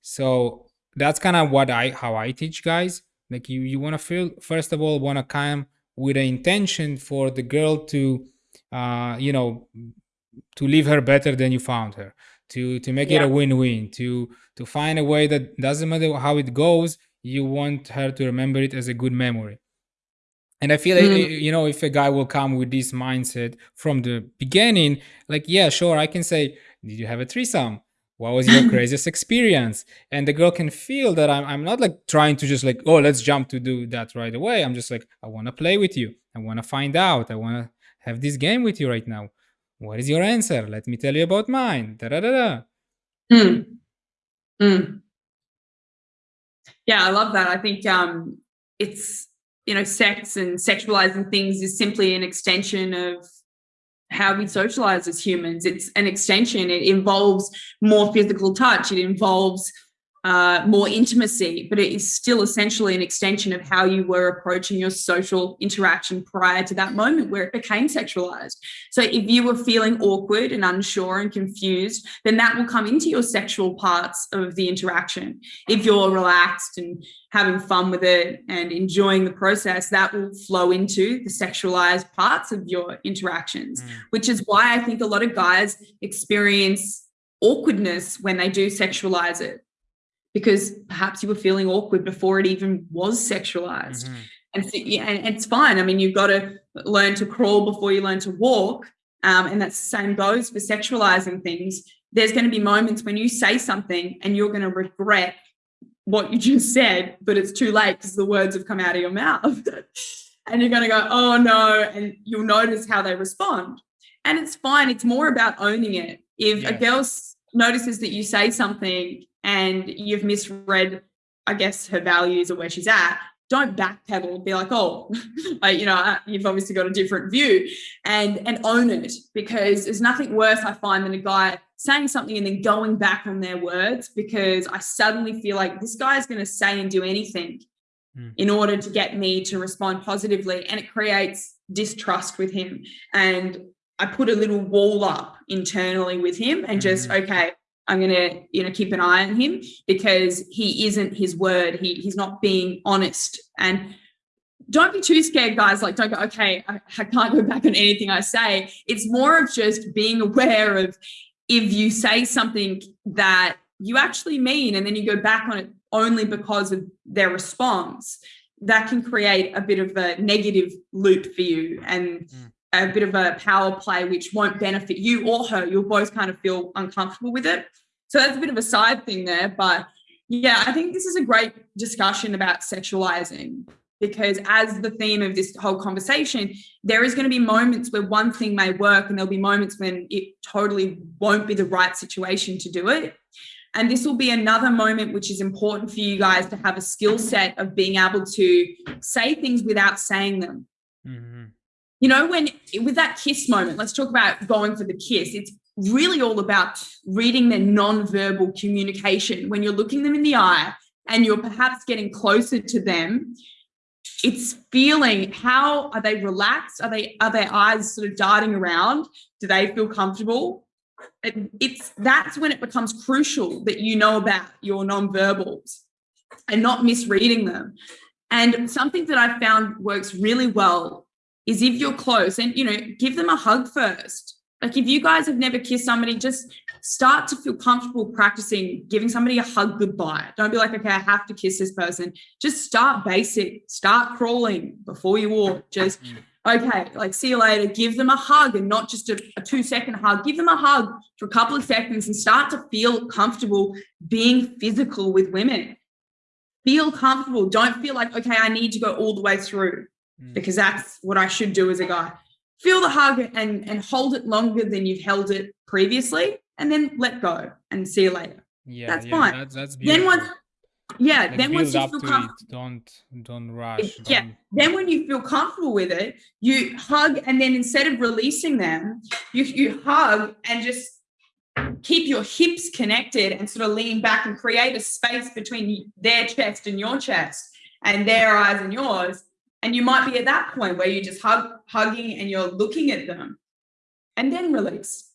So that's kind of what I how I teach guys. Like you you want to feel first of all want to come with an intention for the girl to uh, you know to leave her better than you found her to to make yeah. it a win-win to to find a way that doesn't matter how it goes you want her to remember it as a good memory and i feel mm. like you know if a guy will come with this mindset from the beginning like yeah sure i can say Did you have a threesome? What was your craziest experience? And the girl can feel that I'm, I'm not like trying to just like, oh, let's jump to do that right away. I'm just like, I want to play with you. I want to find out. I want to have this game with you right now. What is your answer? Let me tell you about mine. Da da da da. Mm. Mm. Yeah, I love that. I think um, it's you know, sex and sexualizing things is simply an extension of how we socialize as humans. It's an extension. It involves more physical touch. It involves uh, more intimacy, but it is still essentially an extension of how you were approaching your social interaction prior to that moment where it became sexualized. So if you were feeling awkward and unsure and confused, then that will come into your sexual parts of the interaction. If you're relaxed and having fun with it and enjoying the process, that will flow into the sexualized parts of your interactions, mm. which is why I think a lot of guys experience awkwardness when they do sexualize it because perhaps you were feeling awkward before it even was sexualized. Mm-hmm. And, so, yeah, and it's fine. I mean, you've got to learn to crawl before you learn to walk. Um, and that same goes for sexualizing things. There's going to be moments when you say something and you're going to regret what you just said, but it's too late because the words have come out of your mouth. and you're going to go, oh no. And you'll notice how they respond. And it's fine. It's more about owning it. If yes. a girl notices that you say something and you've misread, I guess, her values or where she's at, don't backpedal be like, oh, you know, you've obviously got a different view and and own it because there's nothing worse I find than a guy saying something and then going back on their words because I suddenly feel like this guy is going to say and do anything mm. in order to get me to respond positively and it creates distrust with him and I put a little wall up internally with him and just mm. okay I'm going to, you know, keep an eye on him because he isn't his word. He, he's not being honest. And don't be too scared, guys. Like, don't go, okay, I, I can't go back on anything I say. It's more of just being aware of if you say something that you actually mean and then you go back on it only because of their response, that can create a bit of a negative loop for you. And mm a bit of a power play which won't benefit you or her. You'll both kind of feel uncomfortable with it. So that's a bit of a side thing there. But yeah, I think this is a great discussion about sexualizing because as the theme of this whole conversation, there is going to be moments where one thing may work and there'll be moments when it totally won't be the right situation to do it. And this will be another moment which is important for you guys to have a skill set of being able to say things without saying them. Mm-hmm you know, when with that kiss moment, let's talk about going for the kiss. It's really all about reading their non-verbal communication. When you're looking them in the eye and you're perhaps getting closer to them, it's feeling how are they relaxed? Are they are their eyes sort of darting around? Do they feel comfortable? it's that's when it becomes crucial that you know about your non-verbals and not misreading them. And something that I found works really well is if you're close and you know give them a hug first. Like if you guys have never kissed somebody just start to feel comfortable practicing giving somebody a hug goodbye. Don't be like okay i have to kiss this person. Just start basic start crawling before you walk. Just mm. okay like see you later. Give them a hug and not just a, a two second hug. Give them a hug for a couple of seconds and start to feel comfortable being physical with women. Feel comfortable. Don't feel like okay i need to go all the way through mm. because that's what I should do as a guy. Feel the hug and and hold it longer than you've held it previously, and then let go and see you later. Yeah, that's yeah, fine. That's, that's beautiful. Then once, yeah, like then once you feel comfortable, don't don't rush. Yeah, don't... then when you feel comfortable with it, you hug, and then instead of releasing them, you you hug and just keep your hips connected and sort of lean back and create a space between their chest and your chest and their eyes and yours and you might be at that point where you're just hug, hugging and you're looking at them and then release.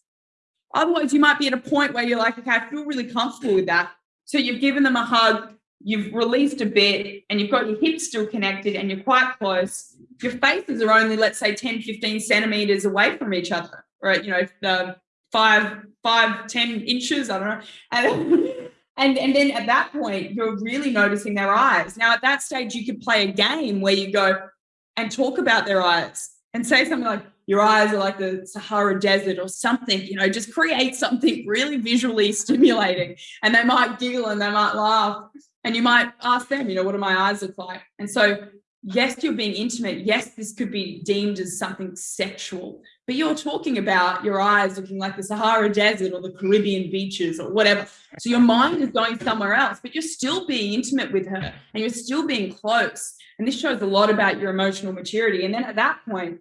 Otherwise, you might be at a point where you're like, okay, I feel really comfortable with that. So you've given them a hug, you've released a bit, and you've got your hips still connected and you're quite close. Your faces are only, let's say, 10, 15 centimeters away from each other, right? You know, the five, five, 10 inches, I don't know. And and, and then at that point, you're really noticing their eyes. Now, at that stage, you could play a game where you go and talk about their eyes and say something like, your eyes are like the Sahara Desert or something, you know, just create something really visually stimulating. And they might giggle and they might laugh. And you might ask them, you know, what do my eyes look like? And so, yes, you're being intimate. Yes, this could be deemed as something sexual, but you're talking about your eyes looking like the Sahara Desert or the Caribbean beaches or whatever. So your mind is going somewhere else, but you're still being intimate with her and you're still being close. And this shows a lot about your emotional maturity. And then at that point,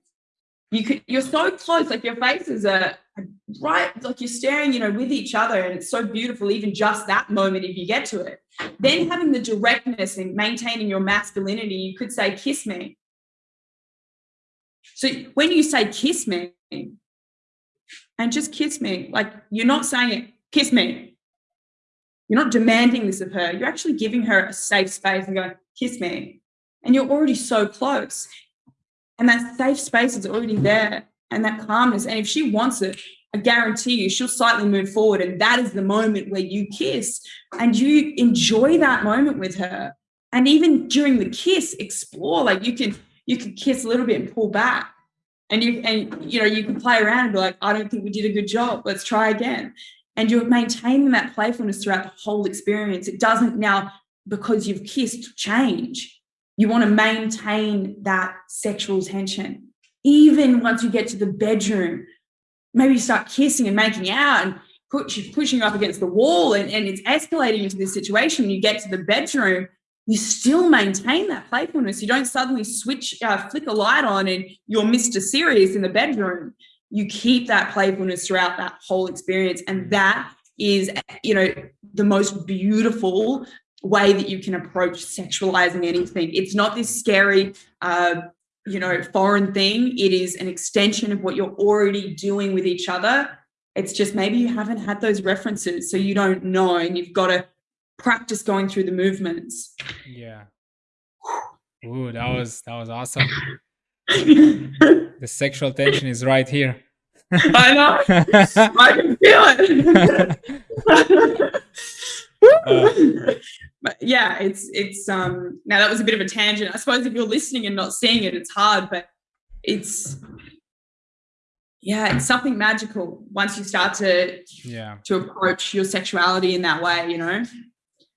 you could you're so close, like your faces are right, like you're staring, you know, with each other, and it's so beautiful, even just that moment if you get to it. Then having the directness and maintaining your masculinity, you could say, kiss me. So when you say kiss me, and just kiss me, like you're not saying it, kiss me. You're not demanding this of her. You're actually giving her a safe space and going, kiss me. And you're already so close. And that safe space is already there and that calmness. And if she wants it, I guarantee you she'll slightly move forward. And that is the moment where you kiss and you enjoy that moment with her. And even during the kiss, explore. Like you can you can kiss a little bit and pull back. And you and you know, you can play around and be like, I don't think we did a good job. Let's try again. And you're maintaining that playfulness throughout the whole experience. It doesn't now, because you've kissed, change you want to maintain that sexual tension. Even once you get to the bedroom, maybe you start kissing and making out and put, pushing up against the wall and, and it's escalating into this situation. You get to the bedroom, you still maintain that playfulness. You don't suddenly switch, uh, flick a light on and you're Mr. Serious in the bedroom. You keep that playfulness throughout that whole experience. And that is, you know, the most beautiful way that you can approach sexualizing anything. It's not this scary, uh, you know, foreign thing. It is an extension of what you're already doing with each other. It's just maybe you haven't had those references, so you don't know, and you've got to practice going through the movements. Yeah. Ooh, that was that was awesome. the sexual tension is right here. I know. I can feel it. uh, but yeah, it's it's um now that was a bit of a tangent. I suppose if you're listening and not seeing it, it's hard, but it's yeah, it's something magical once you start to yeah to approach your sexuality in that way, you know.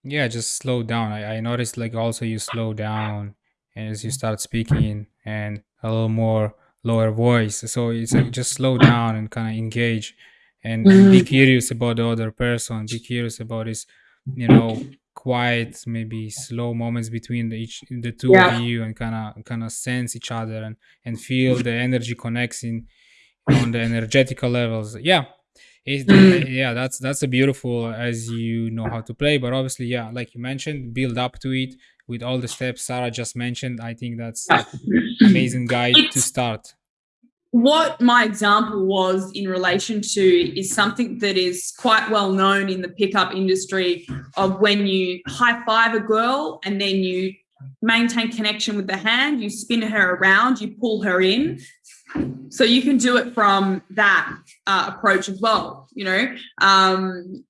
Yeah, just slow down. I, I noticed like also you slow down as you start speaking and a little more lower voice. So it's like just slow down and kind of engage and, be mm-hmm. curious about the other person. Be curious about his, you know, quiet maybe slow moments between the each the two yeah. of you and kind of kind of sense each other and and feel the energy connecting on the energetical levels yeah mm. yeah that's that's a beautiful as you know how to play but obviously yeah like you mentioned build up to it with all the steps sarah just mentioned i think that's amazing guide to start what my example was in relation to is something that is quite well known in the pickup industry of when you high five a girl and then you maintain connection with the hand, you spin her around, you pull her in. So you can do it from that uh, approach as well, you know, um,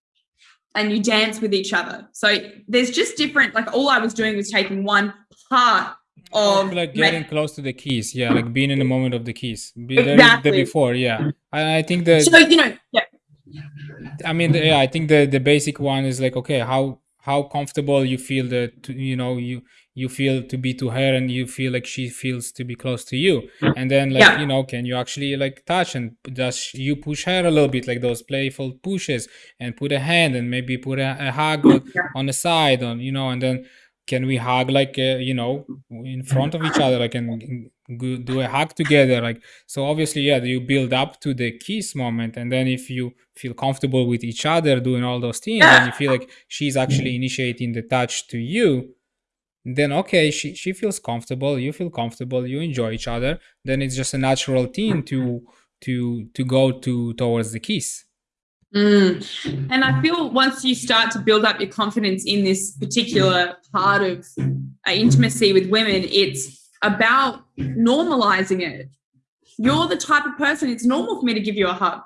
and you dance with each other. So there's just different, like all I was doing was taking one part of um, like getting close to the keys yeah like being in the moment of the keys be exactly. the before yeah I, I think that so you know yeah i mean yeah i think the the basic one is like okay how how comfortable you feel that you know you you feel to be to her and you feel like she feels to be close to you and then like yeah. you know can you actually like touch and does you push her a little bit like those playful pushes and put a hand and maybe put a, a hug yeah. on the side on you know and then can we hug like uh, you know in front of each other like and do a hug together like so obviously yeah you build up to the kiss moment and then if you feel comfortable with each other doing all those things and you feel like she's actually initiating the touch to you then okay she, she feels comfortable you feel comfortable you enjoy each other then it's just a natural thing to to to go to towards the kiss Mm. And I feel once you start to build up your confidence in this particular part of uh, intimacy with women, it's about normalizing it. You're the type of person, it's normal for me to give you a hug.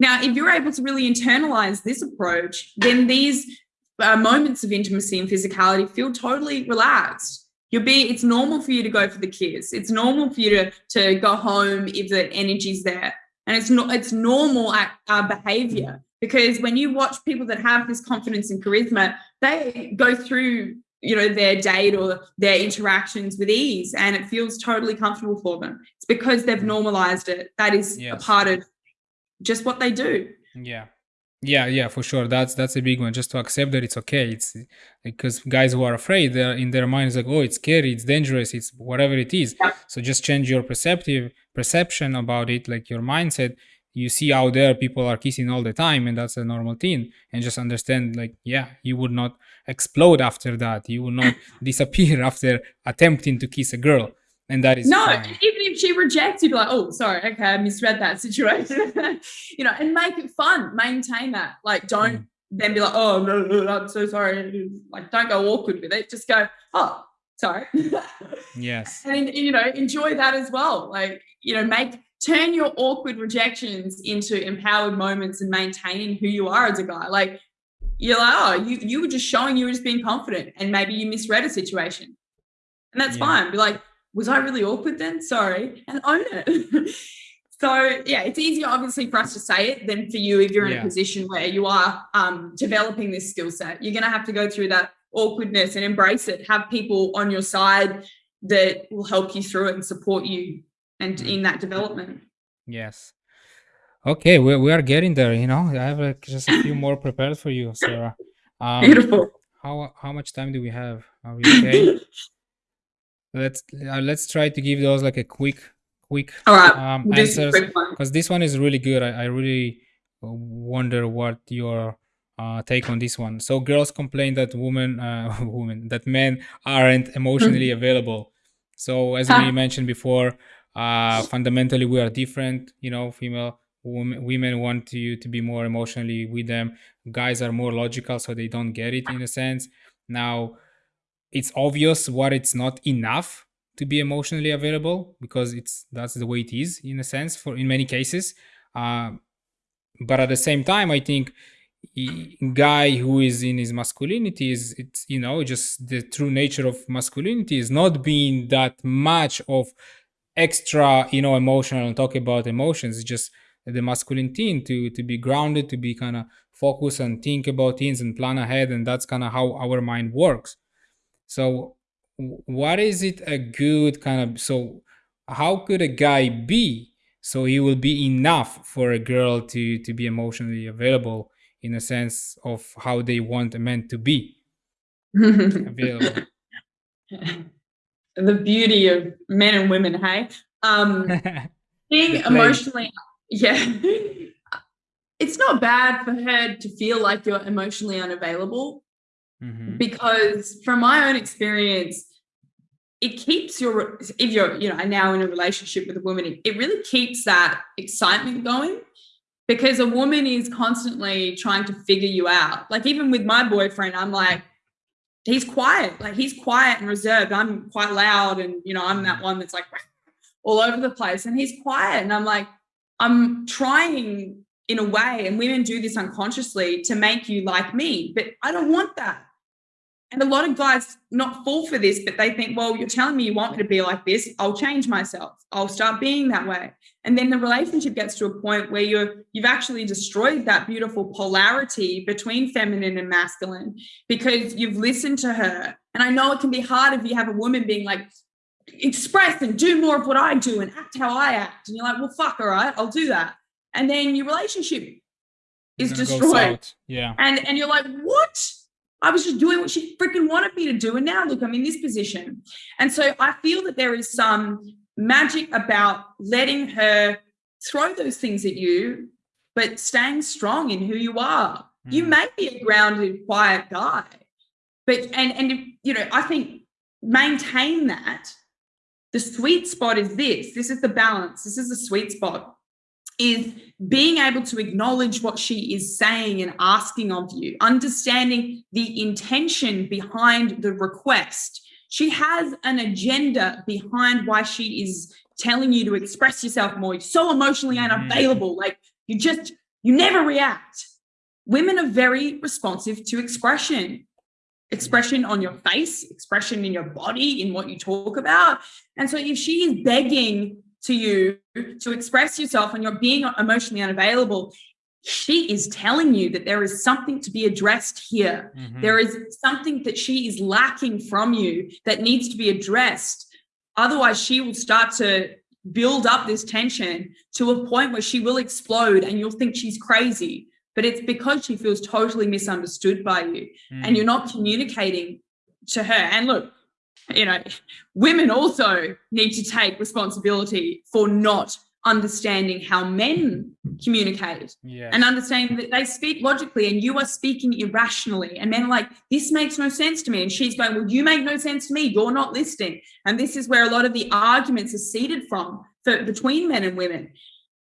Now, if you're able to really internalize this approach, then these uh, moments of intimacy and physicality feel totally relaxed. You'll be, it's normal for you to go for the kiss. It's normal for you to, to go home if the energy's there. And it's not, it's normal behavior because when you watch people that have this confidence and charisma, they go through, you know, their date or their interactions with ease and it feels totally comfortable for them. It's because they've normalized it. That is yes. a part of just what they do. Yeah yeah yeah for sure that's that's a big one just to accept that it's okay it's because guys who are afraid they're in their minds like oh it's scary it's dangerous it's whatever it is yeah. so just change your perceptive perception about it like your mindset you see out there people are kissing all the time and that's a normal thing and just understand like yeah you would not explode after that. You will not disappear after attempting to kiss a girl. And that is no fine. even if she rejects you'd be like oh sorry okay i misread that situation. You know and make it fun maintain that. Like don't mm. then be like oh no, no, no i'm so sorry. Like don't go awkward with it. Just go oh sorry. Yes. And you know enjoy that as well. Like you know make turn your awkward rejections into empowered moments and maintaining who you are as a guy like you're like oh you you were just showing you were just being confident and maybe you misread a situation and that's yeah. fine be like was I really awkward then? Sorry, and own it. so yeah, it's easier obviously for us to say it than for you if you're in yeah. a position where you are um, developing this skill set. You're going to have to go through that awkwardness and embrace it. Have people on your side that will help you through it and support you and mm. in that development. Yes. Okay, we, we are getting there. You know, I have like just a few more prepared for you, Sarah. Um, Beautiful. How how much time do we have? Are we okay? let's uh, let's try to give those like a quick quick All right. um, answers because this one is really good. I, I really wonder what your uh, take on this one. So girls complain that women, uh, women, that men aren't emotionally available. So as we mentioned before, uh, fundamentally we are different. You know, female women, want you to be more emotionally with them. Guys are more logical, so they don't get it in a sense. Now, it's obvious what it's not enough to be emotionally available because it's that's the way it is in a sense for in many cases uh, but at the same time i think guy who is in his masculinity is it's you know just the true nature of masculinity is not being that much of extra you know emotional and talk about emotions it's just the masculine thing to to be grounded to be kind of focus and think about things and plan ahead and that's kind of how our mind works. So what is it a good kind of so how could a guy be so he will be enough for a girl to to be emotionally available in a sense of how they want a man to be? Available the beauty of men and women hey um being emotionally yeah it's not bad for her to feel like you're emotionally unavailable Mm-hmm. Because from my own experience, it keeps your if you're you know now in a relationship with a woman, it really keeps that excitement going because a woman is constantly trying to figure you out. Like even with my boyfriend, I'm like, he's quiet, like he's quiet and reserved. I'm quite loud, and you know, I'm that mm. one that's like all over the place, and he's quiet, and I'm like, I'm trying in a way, and women do this unconsciously to make you like me, but I don't want that. And a lot of guys not fall for this, but they think, well, you're telling me you want me to be like this. I'll change myself. I'll start being that way. And then the relationship gets to a point where you're you've actually destroyed that beautiful polarity between feminine and masculine because you've listened to her. And I know it can be hard if you have a woman being like, express and do more of what I do and act how I act. And you're like, well, fuck, all right, I'll do that. And then your relationship is destroyed. Yeah. And and you're like, what? I was just doing what she freaking wanted me to do. And now look, I'm in this position. And so I feel that there is some magic about letting her throw those things at you, but staying strong in who you are. Mm. You may be a grounded, quiet guy, but and and you know, I think maintain that. The sweet spot is this. This is the balance. This is the sweet spot is being able to acknowledge what she is saying and asking of you, understanding the intention behind the request. She has an agenda behind why she is telling you to express yourself more. You're so emotionally mm-hmm. unavailable. Like you just, you never react. Women are very responsive to expression. expression on your face, expression in your body, in what you talk about. And so if she is begging to you to express yourself and you're being emotionally unavailable, she is telling you that there is something to be addressed here. Mm-hmm. There is something that she is lacking from you that needs to be addressed. Otherwise, she will start to build up this tension to a point where she will explode and you'll think she's crazy but it's because she feels totally misunderstood by you mm. and you're not communicating to her. And look, you know, women also need to take responsibility for not understanding how men communicate and understanding that they speak logically and you are speaking irrationally. And men are like, this makes no sense to me. And she's going, well, you make no sense to me. You're not listening. And this is where a lot of the arguments are seeded from for, between men and women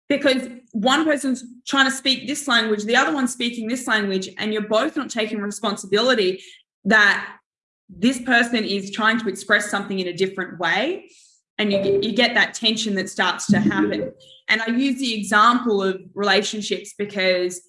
because one person's trying to speak this language, the other one's speaking this language, and you're both not taking responsibility that this person is trying to express something in a different way. And you get, you get that tension that starts to happen. And I use the example of relationships because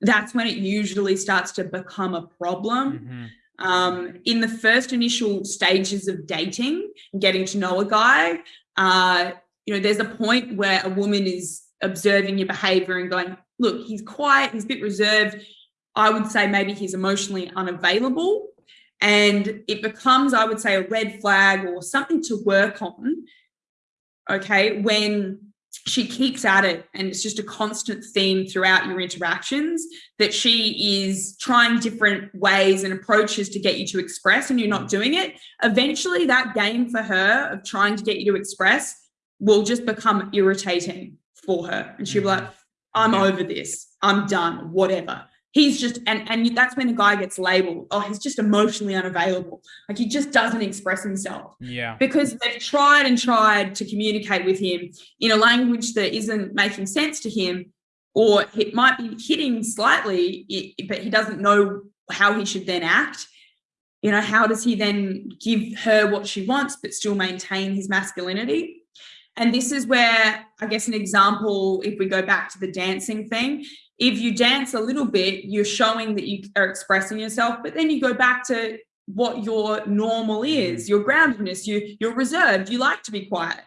that's when it usually starts to become a problem. Mm-hmm. Um, in the first initial stages of dating, and getting to know a guy, uh, you know, there's a point where a woman is observing your behavior and going, look, he's quiet, he's a bit reserved. I would say maybe he's emotionally unavailable. And it becomes, I would say, a red flag or something to work on. Okay. When she keeps at it and it's just a constant theme throughout your interactions that she is trying different ways and approaches to get you to express and you're not doing it eventually that game for her of trying to get you to express will just become irritating for her. And she'll be like, mm-hmm. I'm yeah. over this. I'm done, whatever. He's just, and, and that's when the guy gets labeled, oh, he's just emotionally unavailable. Like he just doesn't express himself. Yeah. Because they've tried and tried to communicate with him in a language that isn't making sense to him, or it might be hitting slightly, but he doesn't know how he should then act. You know, how does he then give her what she wants, but still maintain his masculinity? And this is where, I guess, an example, if we go back to the dancing thing, if you dance a little bit, you're showing that you are expressing yourself, but then you go back to what your normal mm-hmm. is, your groundedness, you, you're reserved, you like to be quiet.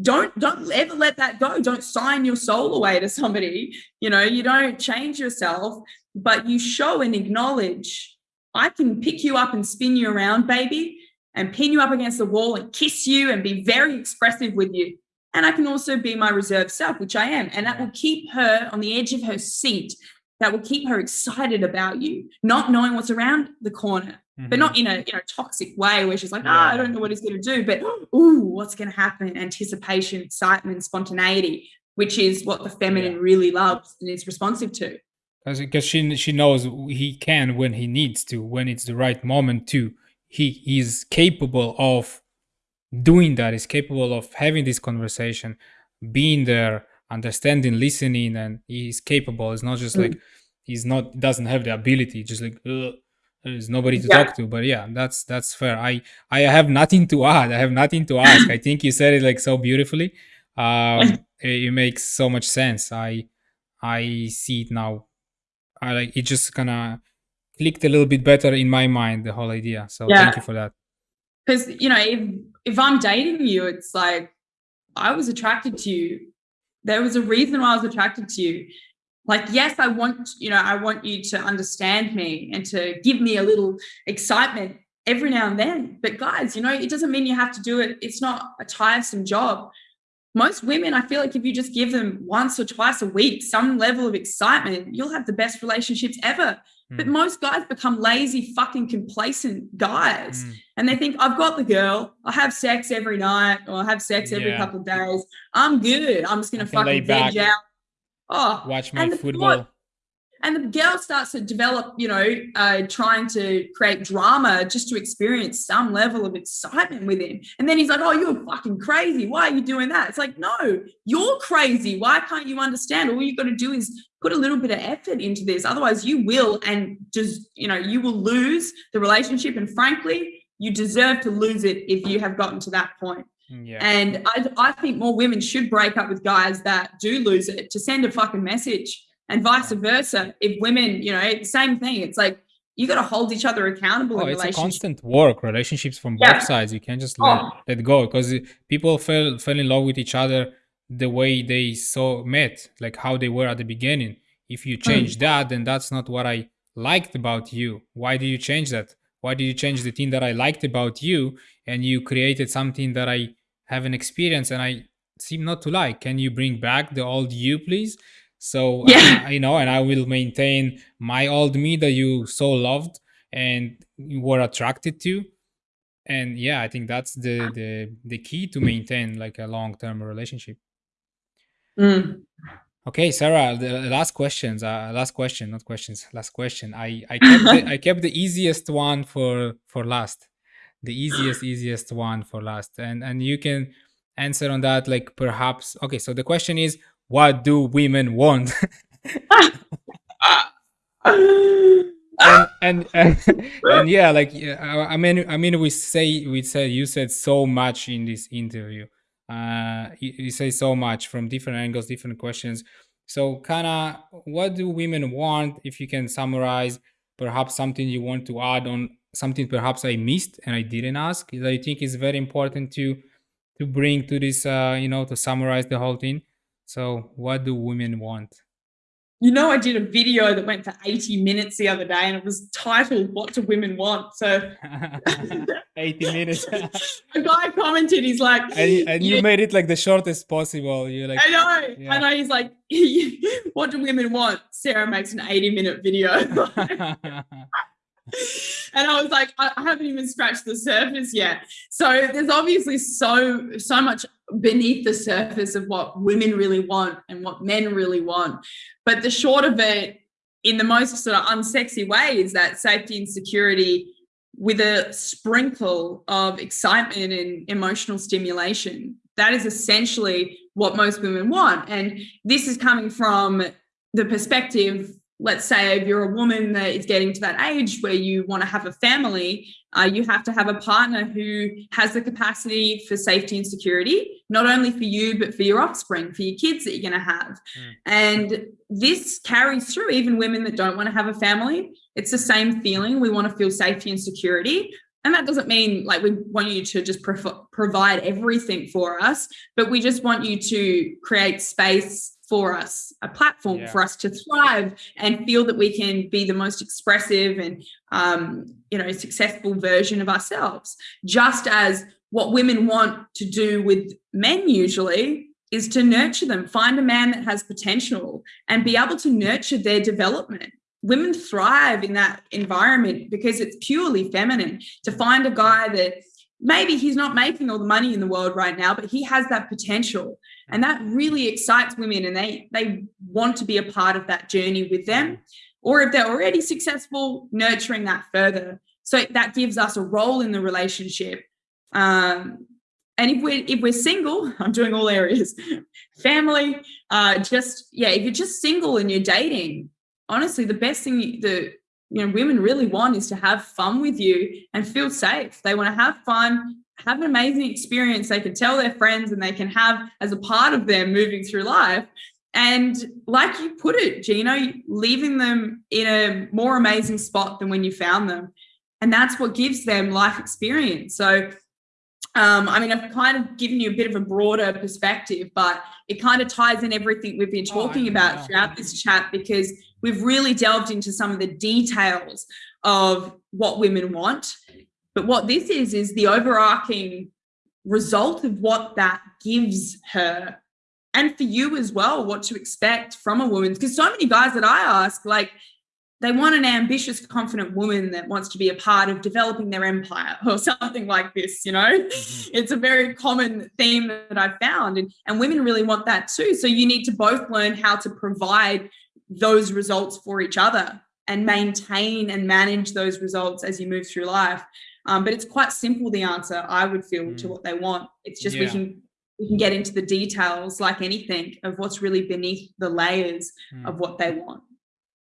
Don't don't ever let that go. Don't sign your soul away to somebody. You know, you don't change yourself, but you show and acknowledge, I can pick you up and spin you around, baby and pin you up against the wall and kiss you and be very expressive with you. And I can also be my reserved self, which I am. And that will keep her on the edge of her seat. That will keep her excited about you, not knowing what's around the corner, mm-hmm. but not in a you know toxic way where she's like, ah, oh, I don't know what he's going to do, but ooh, what's going to happen? Anticipation, excitement, spontaneity, which is what the feminine yeah. really loves and is responsive to. Because she she knows he can when he needs to, when it's the right moment to he is capable of doing that is capable of having this conversation being there understanding listening and he's capable. It's not just mm. like he's not doesn't have the ability just like there's nobody to yeah. talk to. But yeah that's that's fair. I i have nothing to add. I have nothing to ask. I think you said it like so beautifully. Um it, it makes so much sense. I i see it now. I like it just kind of clicked a little bit better in my mind the whole idea. So yeah. thank you for that. Because you know if if i'm dating you it's like i was attracted to you. There was a reason why i was attracted to you. Like yes i want you know i want you to understand me and to give me a little excitement every now and then. But guys you know it doesn't mean you have to do it. It's not a tiresome job most women i feel like if you just give them once or twice a week some level of excitement you'll have the best relationships ever but hmm. most guys become lazy, fucking complacent guys. Mm. And they think, I've got the girl. I have sex every night or I have sex every yeah. couple of days. I'm good. I'm just going to fucking veg out. Oh, watch my football and the girl starts to develop you know uh, trying to create drama just to experience some level of excitement with him and then he's like oh you're fucking crazy. Why are you doing that? It's like no you're crazy. Why can't you understand? All you've got to do is put a little bit of effort into this. Otherwise you will and just you know you will lose the relationship. And frankly you deserve to lose it if you have gotten to that point. Mm, yeah. And I, I think more women should break up with guys that do lose it to send a fucking message and vice versa if women you know same thing it's like you got to hold each other accountable Oh, in it's a constant work, relationships from Yeah. both sides. You can't just let Oh, let go because people fell fell in love with each other the way they saw met, like how they were at the beginning. If you mm, change that, then that's not what I liked about you. Why do you change that? Why did you change the thing that I liked about you and you created something that I haven't experienced and I seem not to like? Can you bring back the old you, please? So yeah. uh, you know, and I will maintain my old me that you so loved and you were attracted to. And yeah, I think that's the the the key to maintain like a long term relationship. Mm. Okay, Sarah, the last questions, uh, last question, not questions, last question. I I kept the, I kept the easiest one for for last, the easiest easiest one for last, and and you can answer on that like perhaps. Okay, so the question is, what do women want? and and and, and yeah like I, I mean i mean we say we said you said so much in this interview. Uh you, you say so much from different angles different questions. So kind of what do women want if you can summarize perhaps something you want to add on something perhaps i missed and i didn't ask that i think is very important to to bring to this uh you know to summarize the whole thing so what do women want You know, I did a video that went for 80 minutes the other day and it was titled, What Do Women Want? So 80 minutes a guy commented, he's like, and, you- and you "Yeah, made it like the shortest possible you're like I know, yeah. I know. He's like, What do women want? Sarah makes an 80 minute video. And I was like, I haven't even scratched the surface yet. So there's obviously so so much beneath the surface of what women really want and what men really want. But the short of it, in the most sort of unsexy way, is that safety and security with a sprinkle of excitement and emotional stimulation. That is essentially what most women want. And this is coming from the perspective let's say if you're a woman that is getting to that age where you want to have a family, uh, you have to have a partner who has the capacity for safety and security, not only for you, but for your offspring, for your kids that you're going to have. Mm. And this carries through even women that don't want to have a family. It's the same feeling. We want to feel safety and security. And that doesn't mean like we want you to just prov- provide everything for us, but we just want you to create space for us, a platform Yeah. for us to thrive and feel that we can be the most expressive and um, you know successful version of ourselves. Just as what women want to do with men usually is to nurture them, find a man that has potential and be able to nurture their development. Women thrive in that environment because it's purely feminine. To find a guy that maybe he's not making all the money in the world right now, but he has that potential. And that really excites women and they they want to be a part of that journey with them. Or if they're already successful nurturing that further. So that gives us a role in the relationship. Um, and if we're if we're single i'm doing all areas family uh, just yeah if you're just single and you're dating honestly the best thing you- the you know women really want is to have fun with you and feel safe. They want to have fun have an amazing experience. They can tell their friends and they can have as a part of them moving through life. And like you put it gino leaving them in a more amazing spot than when you found them. And that's what gives them life experience. So um, I mean, I've kind of given you a bit of a broader perspective, but it kind of ties in everything we've been Oh, talking know. about throughout this chat because we've really delved into some of the details of what women want. But what this is, is the overarching result of what that gives her. And for you as well, what to expect from a woman. Because so many guys that I ask, like, they want an ambitious, confident woman that wants to be a part of developing their empire or something like this, you know? Mhm. It's a very common theme that I've found. And, and women really want that too. So you need to both learn how to provide those results for each other and maintain and manage those results as you move through life. Um, but it's quite simple, the answer, I would feel, to Mm. what they want. It's just we can we can get into the details like anything of what's really beneath the layers Mm. of what they want.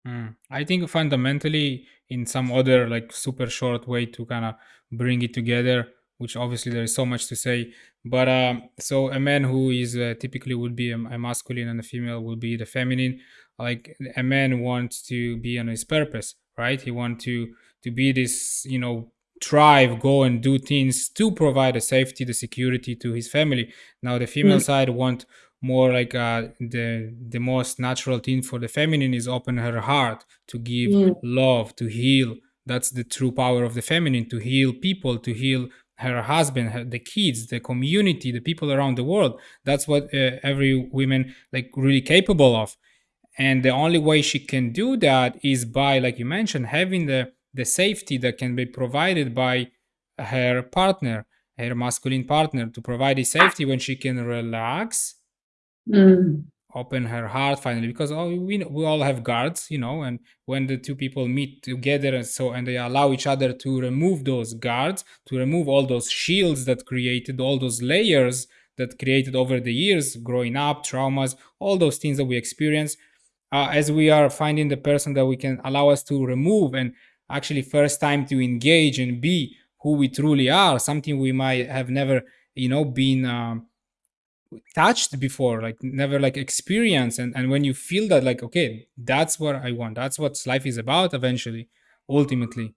Mm. I think fundamentally, in some other like super short way to kind of bring it together, which obviously there is so much to say. But um, so a man who is uh, typically would be a, a masculine and a female will be the feminine. Like a man wants to be on his purpose, right? He want to to be this, you know, thrive, go and do things to provide the safety, the security to his family. Now the female mm. side want more like uh, the the most natural thing for the feminine is open her heart to give mm. love, to heal. That's the true power of the feminine to heal people, to heal her husband, her, the kids, the community, the people around the world. That's what uh, every woman like really capable of. And the only way she can do that is by, like you mentioned, having the the safety that can be provided by her partner, her masculine partner, to provide the safety when she can relax, mm. open her heart finally. Because all, we we all have guards, you know, and when the two people meet together and so and they allow each other to remove those guards, to remove all those shields that created all those layers that created over the years, growing up, traumas, all those things that we experience. Uh, as we are finding the person that we can allow us to remove and actually first time to engage and be who we truly are something we might have never you know been um, touched before like never like experienced. And and when you feel that like okay that's what i want that's what life is about eventually ultimately.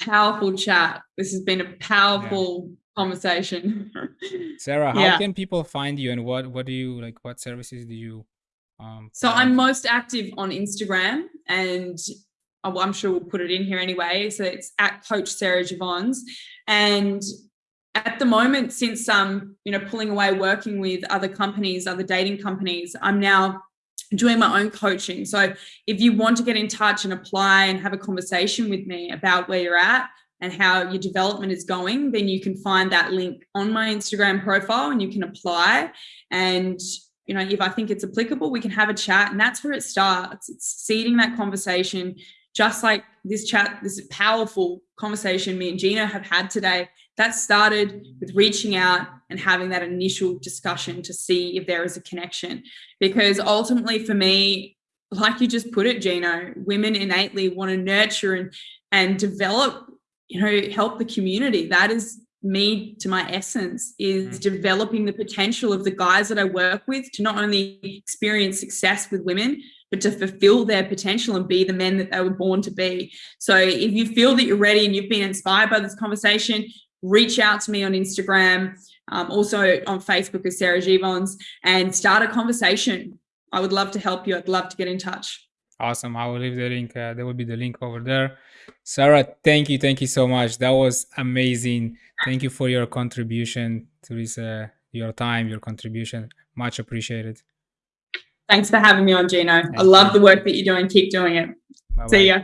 Powerful chat. This has been a powerful yeah. Conversation sarah how yeah. can people find you and what what do you like what services do you um, so I'm most active on Instagram and I'm sure we'll put it in here anyway. So it's at Coach Sarah Givons. And at the moment, since um, you know, pulling away working with other companies, other dating companies, I'm now doing my own coaching. So if you want to get in touch and apply and have a conversation with me about where you're at and how your development is going, then you can find that link on my Instagram profile and you can apply. And you know, if I think it's applicable, we can have a chat. And that's where it starts. It's seeding that conversation, just like this chat, this powerful conversation me and Gino have had today. That started with reaching out and having that initial discussion to see if there is a connection. Because ultimately, for me, like you just put it, Gino, women innately want to nurture and and develop, you know, help the community. That is me to my essence is mm. developing the potential of the guys that I work with to not only experience success with women, but to fulfill their potential and be the men that they were born to be. So if you feel that you're ready and you've been inspired by this conversation, reach out to me on Instagram, um, also on Facebook as Sarah Givons, and start a conversation. I would love to help you. I'd love to get in touch. Awesome. I will leave the link. Uh, there will be the link over there. Sarah, thank you. Thank you so much. That was amazing. Thank you for your contribution to this, your time, your contribution. Much appreciated. Thanks for having me on, Gino. I love the work that you're doing. Keep doing it. Bye-bye. See ya.